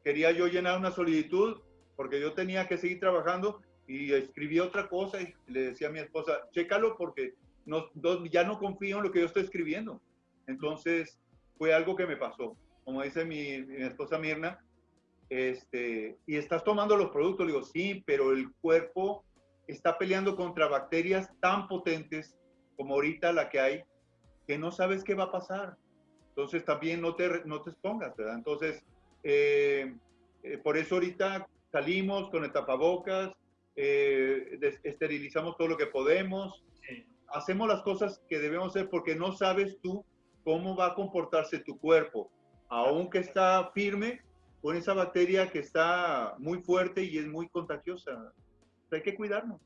quería yo llenar una solicitud porque yo tenía que seguir trabajando y escribí otra cosa y le decía a mi esposa, chécalo porque no, ya no confío en lo que yo estoy escribiendo. Entonces fue algo que me pasó como dice mi, esposa Mirna, este, y estás tomando los productos, digo, sí, pero el cuerpo está peleando contra bacterias tan potentes como ahorita la que hay, que no sabes qué va a pasar. Entonces también no te, no te expongas, ¿verdad? Entonces, eh, eh, por eso ahorita salimos con el tapabocas, eh, esterilizamos todo lo que podemos, hacemos las cosas que debemos hacer porque no sabes tú cómo va a comportarse tu cuerpo aunque está firme, con esa bacteria que está muy fuerte y es muy contagiosa. Hay que cuidarnos.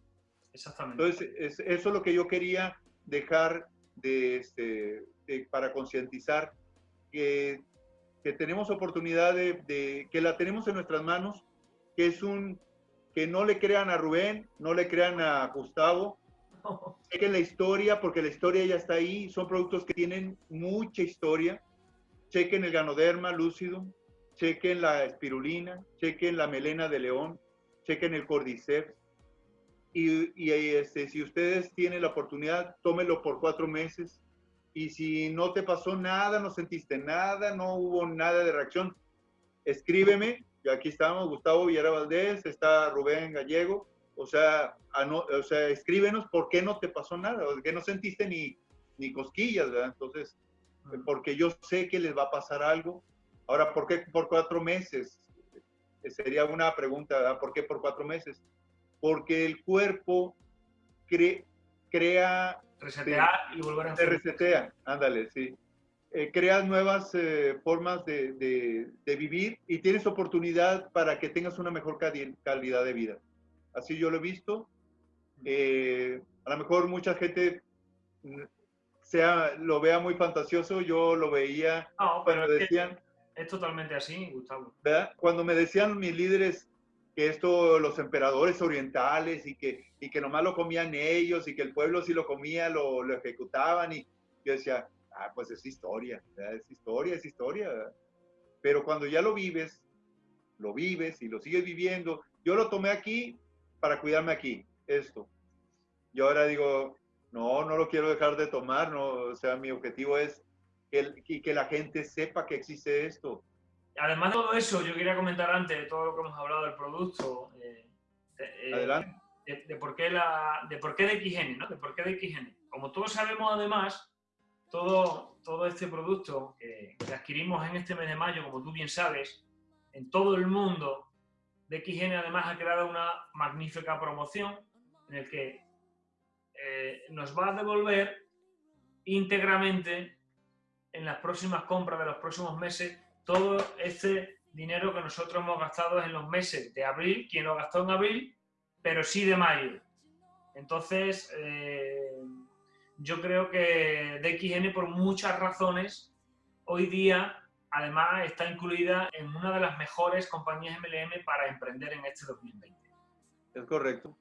Exactamente. Entonces, eso es lo que yo quería dejar de, este, para concientizar que, que, tenemos oportunidad de, que la tenemos en nuestras manos, que es un, que no le crean a Rubén, no le crean a Gustavo, chequen la historia, porque la historia ya está ahí, son productos que tienen mucha historia, chequen el ganoderma lúcido, chequen la espirulina, chequen la melena de león, chequen el cordyceps. Y, y este, si ustedes tienen la oportunidad, tómenlo por cuatro meses. Y si no te pasó nada, no sentiste nada, no hubo nada de reacción, escríbeme. Y aquí estamos, Gustavo Villara Valdés, está Rubén Gallego. O sea, o sea, escríbenos por qué no te pasó nada, o que no sentiste ni, ni cosquillas, ¿verdad? Entonces, porque yo sé que les va a pasar algo. Ahora, ¿por qué por cuatro meses? Sería una pregunta, ¿verdad? ¿Por qué por cuatro meses? Porque el cuerpo crea... Resetear y volver a... Se resetea, ándale, sí. Eh, creas nuevas eh, formas de, de, vivir y tienes oportunidad para que tengas una mejor calidad de vida. Así yo lo he visto. Eh, a lo mejor mucha gente sea, lo vea muy fantasioso, yo lo veía no, pero decían... Es, totalmente así, Gustavo. ¿verdad? Cuando me decían mis líderes que esto, los emperadores orientales y que, y que nomás lo comían ellos y que el pueblo si lo comía lo, lo ejecutaban y yo decía, ah, pues es historia, es historia, es historia. Pero cuando ya lo vives, lo vives y lo sigues viviendo, yo lo tomé aquí para cuidarme aquí, esto. Y ahora digo, no, no lo quiero dejar de tomar, no, o sea, mi objetivo es que, que la gente sepa que existe esto. Además de todo eso, yo quería comentar antes de todo lo que hemos hablado del producto, eh, eh, Adelante. De, por qué la, de por qué de XN, ¿no? De por qué de XN. Como todos sabemos, además, todo, todo este producto que, adquirimos en este mes de mayo, como tú bien sabes, en todo el mundo, de XN además ha creado una magnífica promoción en el que eh, nos va a devolver íntegramente en las próximas compras de los próximos meses todo este dinero que nosotros hemos gastado en los meses de abril, quien lo gastó en abril, pero sí de mayo. Entonces, eh, yo creo que DXN por muchas razones hoy día además está incluida en una de las mejores compañías MLM para emprender en este 2020. Es correcto.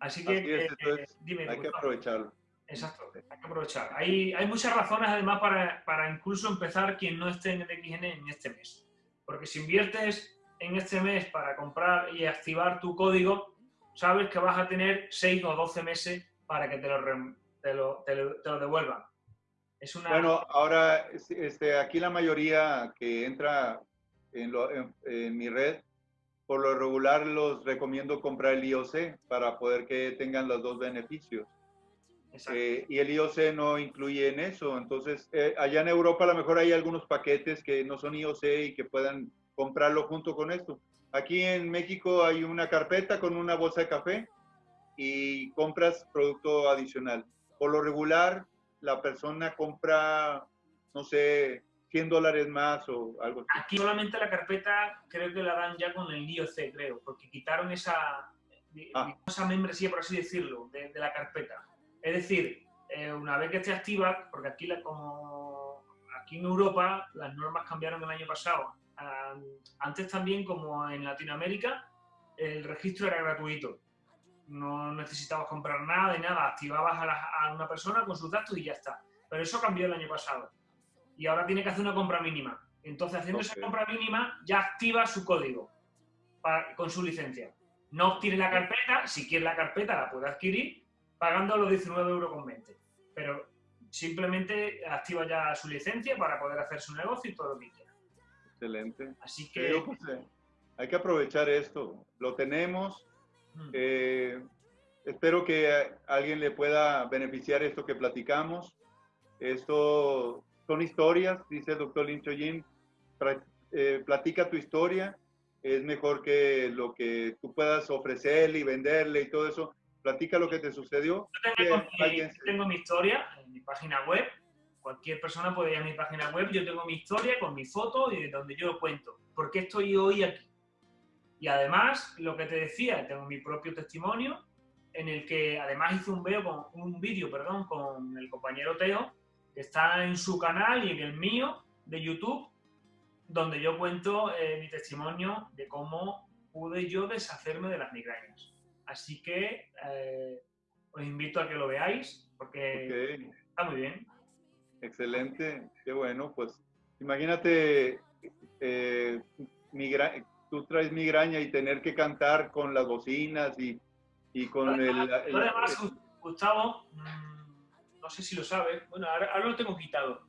Así que, eh, eh, hay que aprovecharlo. Exacto, hay que aprovechar. Hay, hay muchas razones además para, para, incluso empezar quien no esté en XN en este mes. Porque si inviertes en este mes para comprar y activar tu código, sabes que vas a tener 6 o 12 meses para que te lo, te lo, te lo, devuelvan. Es una... Bueno, ahora este, aquí la mayoría que entra en, lo, en mi red por lo regular los recomiendo comprar el IOC para poder que tengan los dos beneficios. Eh, y el IOC no incluye en eso. Entonces, eh, allá en Europa a lo mejor hay algunos paquetes que no son IOC y que puedan comprarlo junto con esto. Aquí en México hay una carpeta con una bolsa de café y compras producto adicional. Por lo regular, la persona compra, no sé, 100 dólares más o algo así. Aquí solamente la carpeta creo que la dan ya con el IOC, creo, porque quitaron esa, ah. esa membresía, por así decirlo, de, la carpeta. Es decir, eh, una vez que esté activa, porque aquí, la, como aquí en Europa las normas cambiaron el año pasado, antes también como en Latinoamérica, el registro era gratuito. No necesitabas comprar nada y nada, activabas a, a una persona con sus datos y ya está. Pero eso cambió el año pasado y ahora tiene que hacer una compra mínima. Entonces, haciendo esa compra mínima, ya activa su código con su licencia. No obtiene la carpeta, si quiere la carpeta la puede adquirir pagando los 19,20 euros. Pero simplemente activa ya su licencia para poder hacer su negocio y todo lo que quiera. Excelente. Así que... Eh, hay que aprovechar esto. Lo tenemos. Eh, espero que alguien le pueda beneficiar esto que platicamos. Esto son historias, dice el doctor Lin Choyin, eh, platica tu historia, es mejor que lo que tú puedas ofrecerle y venderle y todo eso. Platica lo que te sucedió. Yo tengo, mi, historia en mi página web. Cualquier persona puede ir a mi página web. Yo tengo mi historia con mi foto y de donde yo lo cuento. ¿Por qué estoy hoy aquí? Y además, lo que te decía, tengo mi propio testimonio en el que además hice un video con un vídeo, perdón, con el compañero Teo, está en su canal y en el mío de YouTube, donde yo cuento eh, mi testimonio de cómo pude yo deshacerme de las migrañas. Así que eh, os invito a que lo veáis porque está muy bien. Excelente, qué bueno. Pues imagínate, eh, tú traes migraña y tener que cantar con las bocinas y, y con el, Además, Gustavo, mm, no sé si lo sabes, bueno, ahora, ahora lo tengo quitado.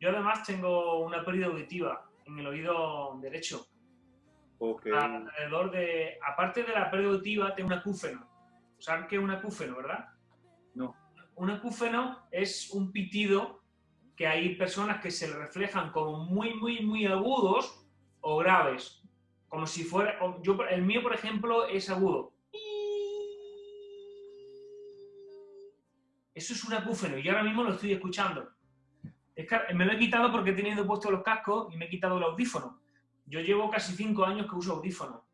Yo además tengo una pérdida auditiva en el oído derecho. Ok. Alrededor de, aparte de la pérdida auditiva, tengo un acúfeno. ¿Sabes qué es un acúfeno, verdad? No. Un acúfeno es un pitido que hay personas que se le reflejan como muy, muy, muy agudos o graves. Como si fuera, yo, el mío, por ejemplo, es agudo. Eso es un acúfeno y yo ahora mismo lo estoy escuchando. Es que me lo he quitado porque he tenido puesto los cascos y me he quitado el audífono. Yo llevo casi cinco años que uso audífono.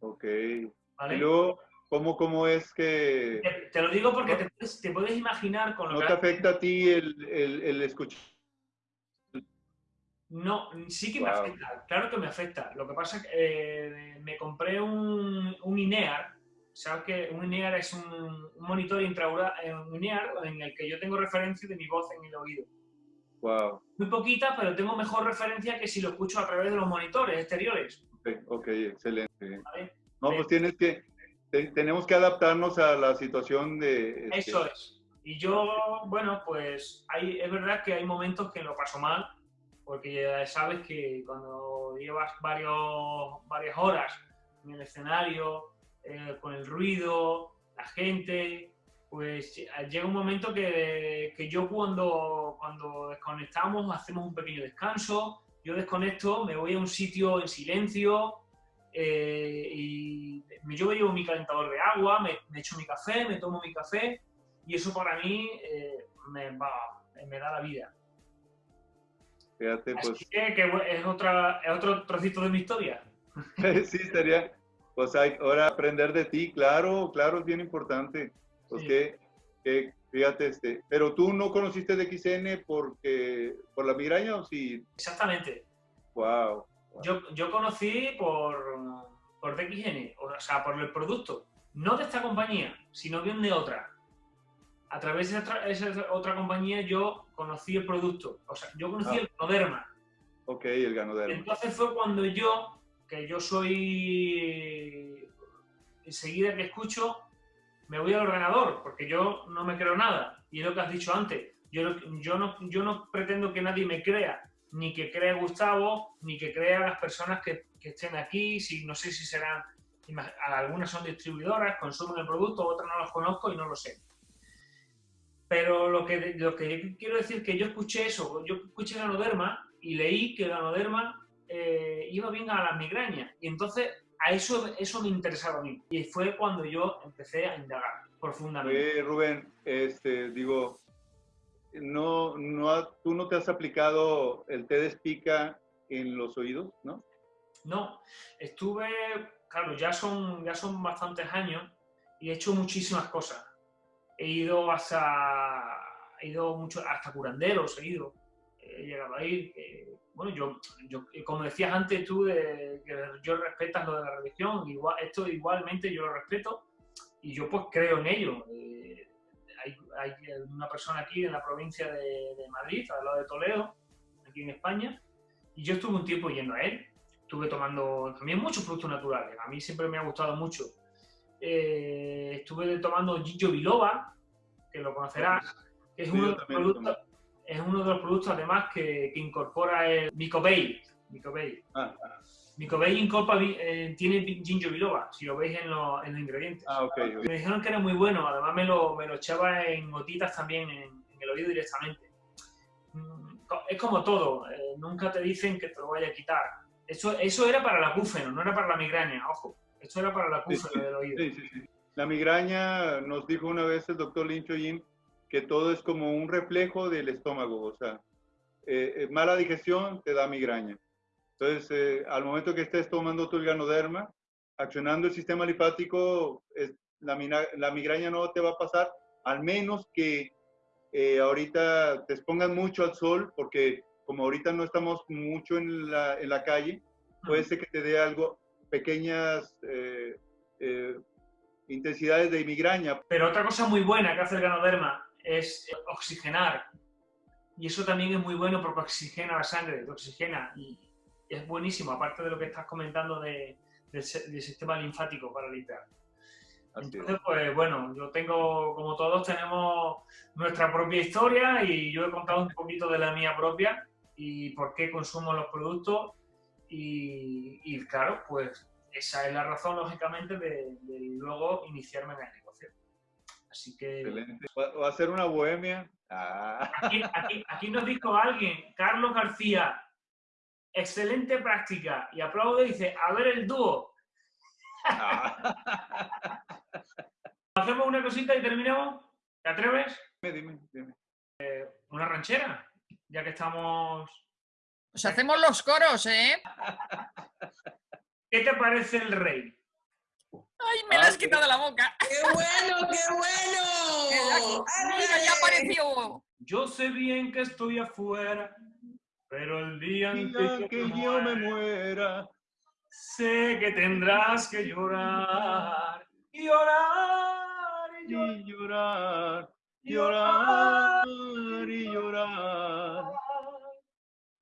Ok. ¿vale? Y luego, ¿cómo, cómo es que Te, te lo digo porque te, puedes- te puedes imaginar con lo no que... te afecta a ti el, el, el escuchar? No, sí que me afecta, claro que me afecta. Lo que pasa es que eh, me compré un, un INEAR, ¿sabes que Un INEAR es un, un monitor intraoral, eh, un INEAR en el que yo tengo referencia de mi voz en el oído. Wow. Muy poquita, pero tengo mejor referencia que si lo escucho a través de los monitores exteriores. Ok, ok, excelente. ¿vale? No, pues tienes que, te- tenemos que adaptarnos a la situación de... este, Eso es. Y yo, bueno, pues hay, es verdad que hay momentos que lo paso mal, porque ya sabes que cuando llevas varios, varias horas en el escenario, eh, con el ruido, la gente, pues llega un momento que, que yo cuando, cuando desconectamos hacemos un pequeño descanso, yo desconecto, me voy a un sitio en silencio, eh, y yo llevo mi calentador de agua, me, me echo mi café, me tomo mi café y eso para mí eh, me, va- me da la vida. Fíjate, pues Así que, que bu- es, otra, es otro trocito de mi historia. sí, sería, pues hay, ahora aprender de ti, claro, claro, es bien importante. Pues Sí. que, que, fíjate, este, pero tú no conociste de XN porque, por la migraña o sí, Exactamente. wow. Yo, yo conocí por, por DXN, o sea, por el producto, no de esta compañía, sino bien de otra. A través de esa otra compañía yo conocí el producto, o sea, yo conocí Ah. el Coderma. Ok, el ganoderma. Entonces fue cuando yo, que yo soy enseguida que escucho, me voy al ordenador, porque yo no me creo nada. Y es lo que has dicho antes. Yo, no- yo, no, yo no pretendo que nadie me crea, ni que crea Gustavo, ni que crea las personas que, que estén aquí. Si, no sé si serán, algunas son distribuidoras, consumen el producto, otras no los conozco y no lo sé. Pero lo que, lo que quiero decir es que yo escuché eso, yo escuché Ganoderma y leí que Ganoderma eh, iba bien a las migrañas. Y entonces a eso, eso me interesaba a mí. Y fue cuando yo empecé a indagar profundamente. Rubén, este, digo, no, no, tú no te has aplicado el té de espica en los oídos, ¿no? No, estuve, claro, ya son, ya son bastantes años y he hecho muchísimas cosas. He ido hasta, he ido mucho, hasta curanderos, he ido, he llegado a ir. eh, bueno, yo, yo, como decías antes tú, de, que yo respetas lo de la religión, igual, esto igualmente yo lo respeto y yo pues creo en ello. Eh, hay, hay una persona aquí en la provincia de, de Madrid, al lado de Toledo, aquí en España, y yo estuve un tiempo yendo a él estuve tomando también muchos productos naturales. A mí siempre me ha gustado mucho. Eh, estuve tomando Ginkgo biloba, que lo conocerás, que es, Sí, uno de, los lo productos, es uno de los productos además que, que incorpora el Micobay. Micobay. Ah, Micobay incorpora, eh, tiene Ginkgo biloba, si lo veis en, los- en los ingredientes. ah. Me dijeron que era muy bueno, además me lo, me lo echaba en gotitas también en, en el oído directamente. Mm, Es como todo, eh, nunca te dicen que te lo vaya a quitar. Eso, eso era para el acúfeno, no era para la migraña, ojo. Esto era para el acúfeno Sí, del oído. Sí, sí, sí. La migraña, nos dijo una vez el doctor Lin Yin que todo es como un reflejo del estómago, o sea, eh, eh, mala digestión te da migraña. Entonces, eh, al momento que estés tomando tu ganoderma, accionando el sistema linfático, es- la, la migraña no te va a pasar, al menos que eh, ahorita te expongan mucho al sol, porque como ahorita no estamos mucho en la, en la calle, puede ser que te dé algo, pequeñas eh, eh, intensidades de migraña. Pero otra cosa muy buena que hace el ganoderma es oxigenar. Y eso también es muy bueno porque oxigena la sangre, te oxigena. Y es buenísimo, aparte de lo que estás comentando de- del, del sistema linfático para limpiar. Entonces, pues bueno, yo tengo, como todos, tenemos nuestra propia historia y yo he contado un poquito de la mía propia y por qué consumo los productos y, y, claro, pues esa es la razón, lógicamente, de, de luego iniciarme en el negocio. Así que... Excelente. ¿Va a ser una bohemia? Ah. Aquí, aquí- aquí nos dijo alguien, Carlos García, excelente práctica, y aplaude y dice, a ver el dúo. Ah. ¿Hacemos una cosita y terminamos? ¿Te atreves? Dime, dime, dime. ¿Una ranchera? Ya que estamos... Pues hacemos los coros, ¿eh? ¿Qué te parece el rey? ¡Ay, me la Ah, has quitado de la boca! ¡Qué bueno, qué bueno! ¡Mira, ya apareció! Yo sé bien que estoy afuera, pero el día en que, que yo yo me muera, sé que tendrás que llorar, y llorar, y y llorar. llorar, llorar y llorar.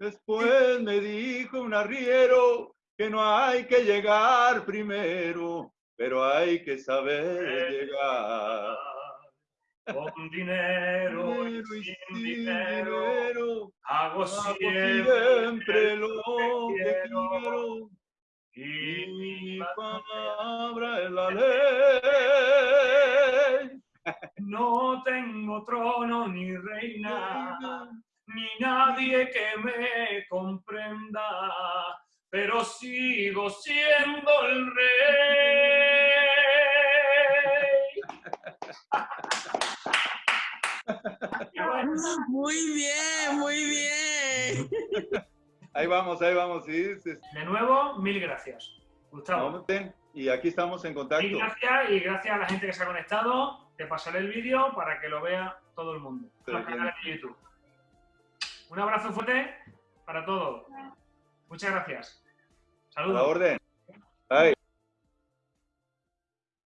Después me dijo un arriero que no hay que llegar primero, pero hay que saber llegar. Con dinero y sin sin dinero, dinero, hago siempre, siempre lo que quiero. Y mi palabra es la ley. No tengo trono ni reina, ni nadie que me comprenda, pero sigo siendo el rey. Muy bien, muy bien. Ahí vamos, ahí vamos, sí. de nuevo, mil gracias. Gustavo. Y aquí estamos en mil contacto. gracias y gracias a la gente que se ha conectado. Te pasaré el vídeo para que lo vea todo el mundo. Los canales de YouTube. Un abrazo fuerte para todos. Muchas gracias. A la Saludos. orden.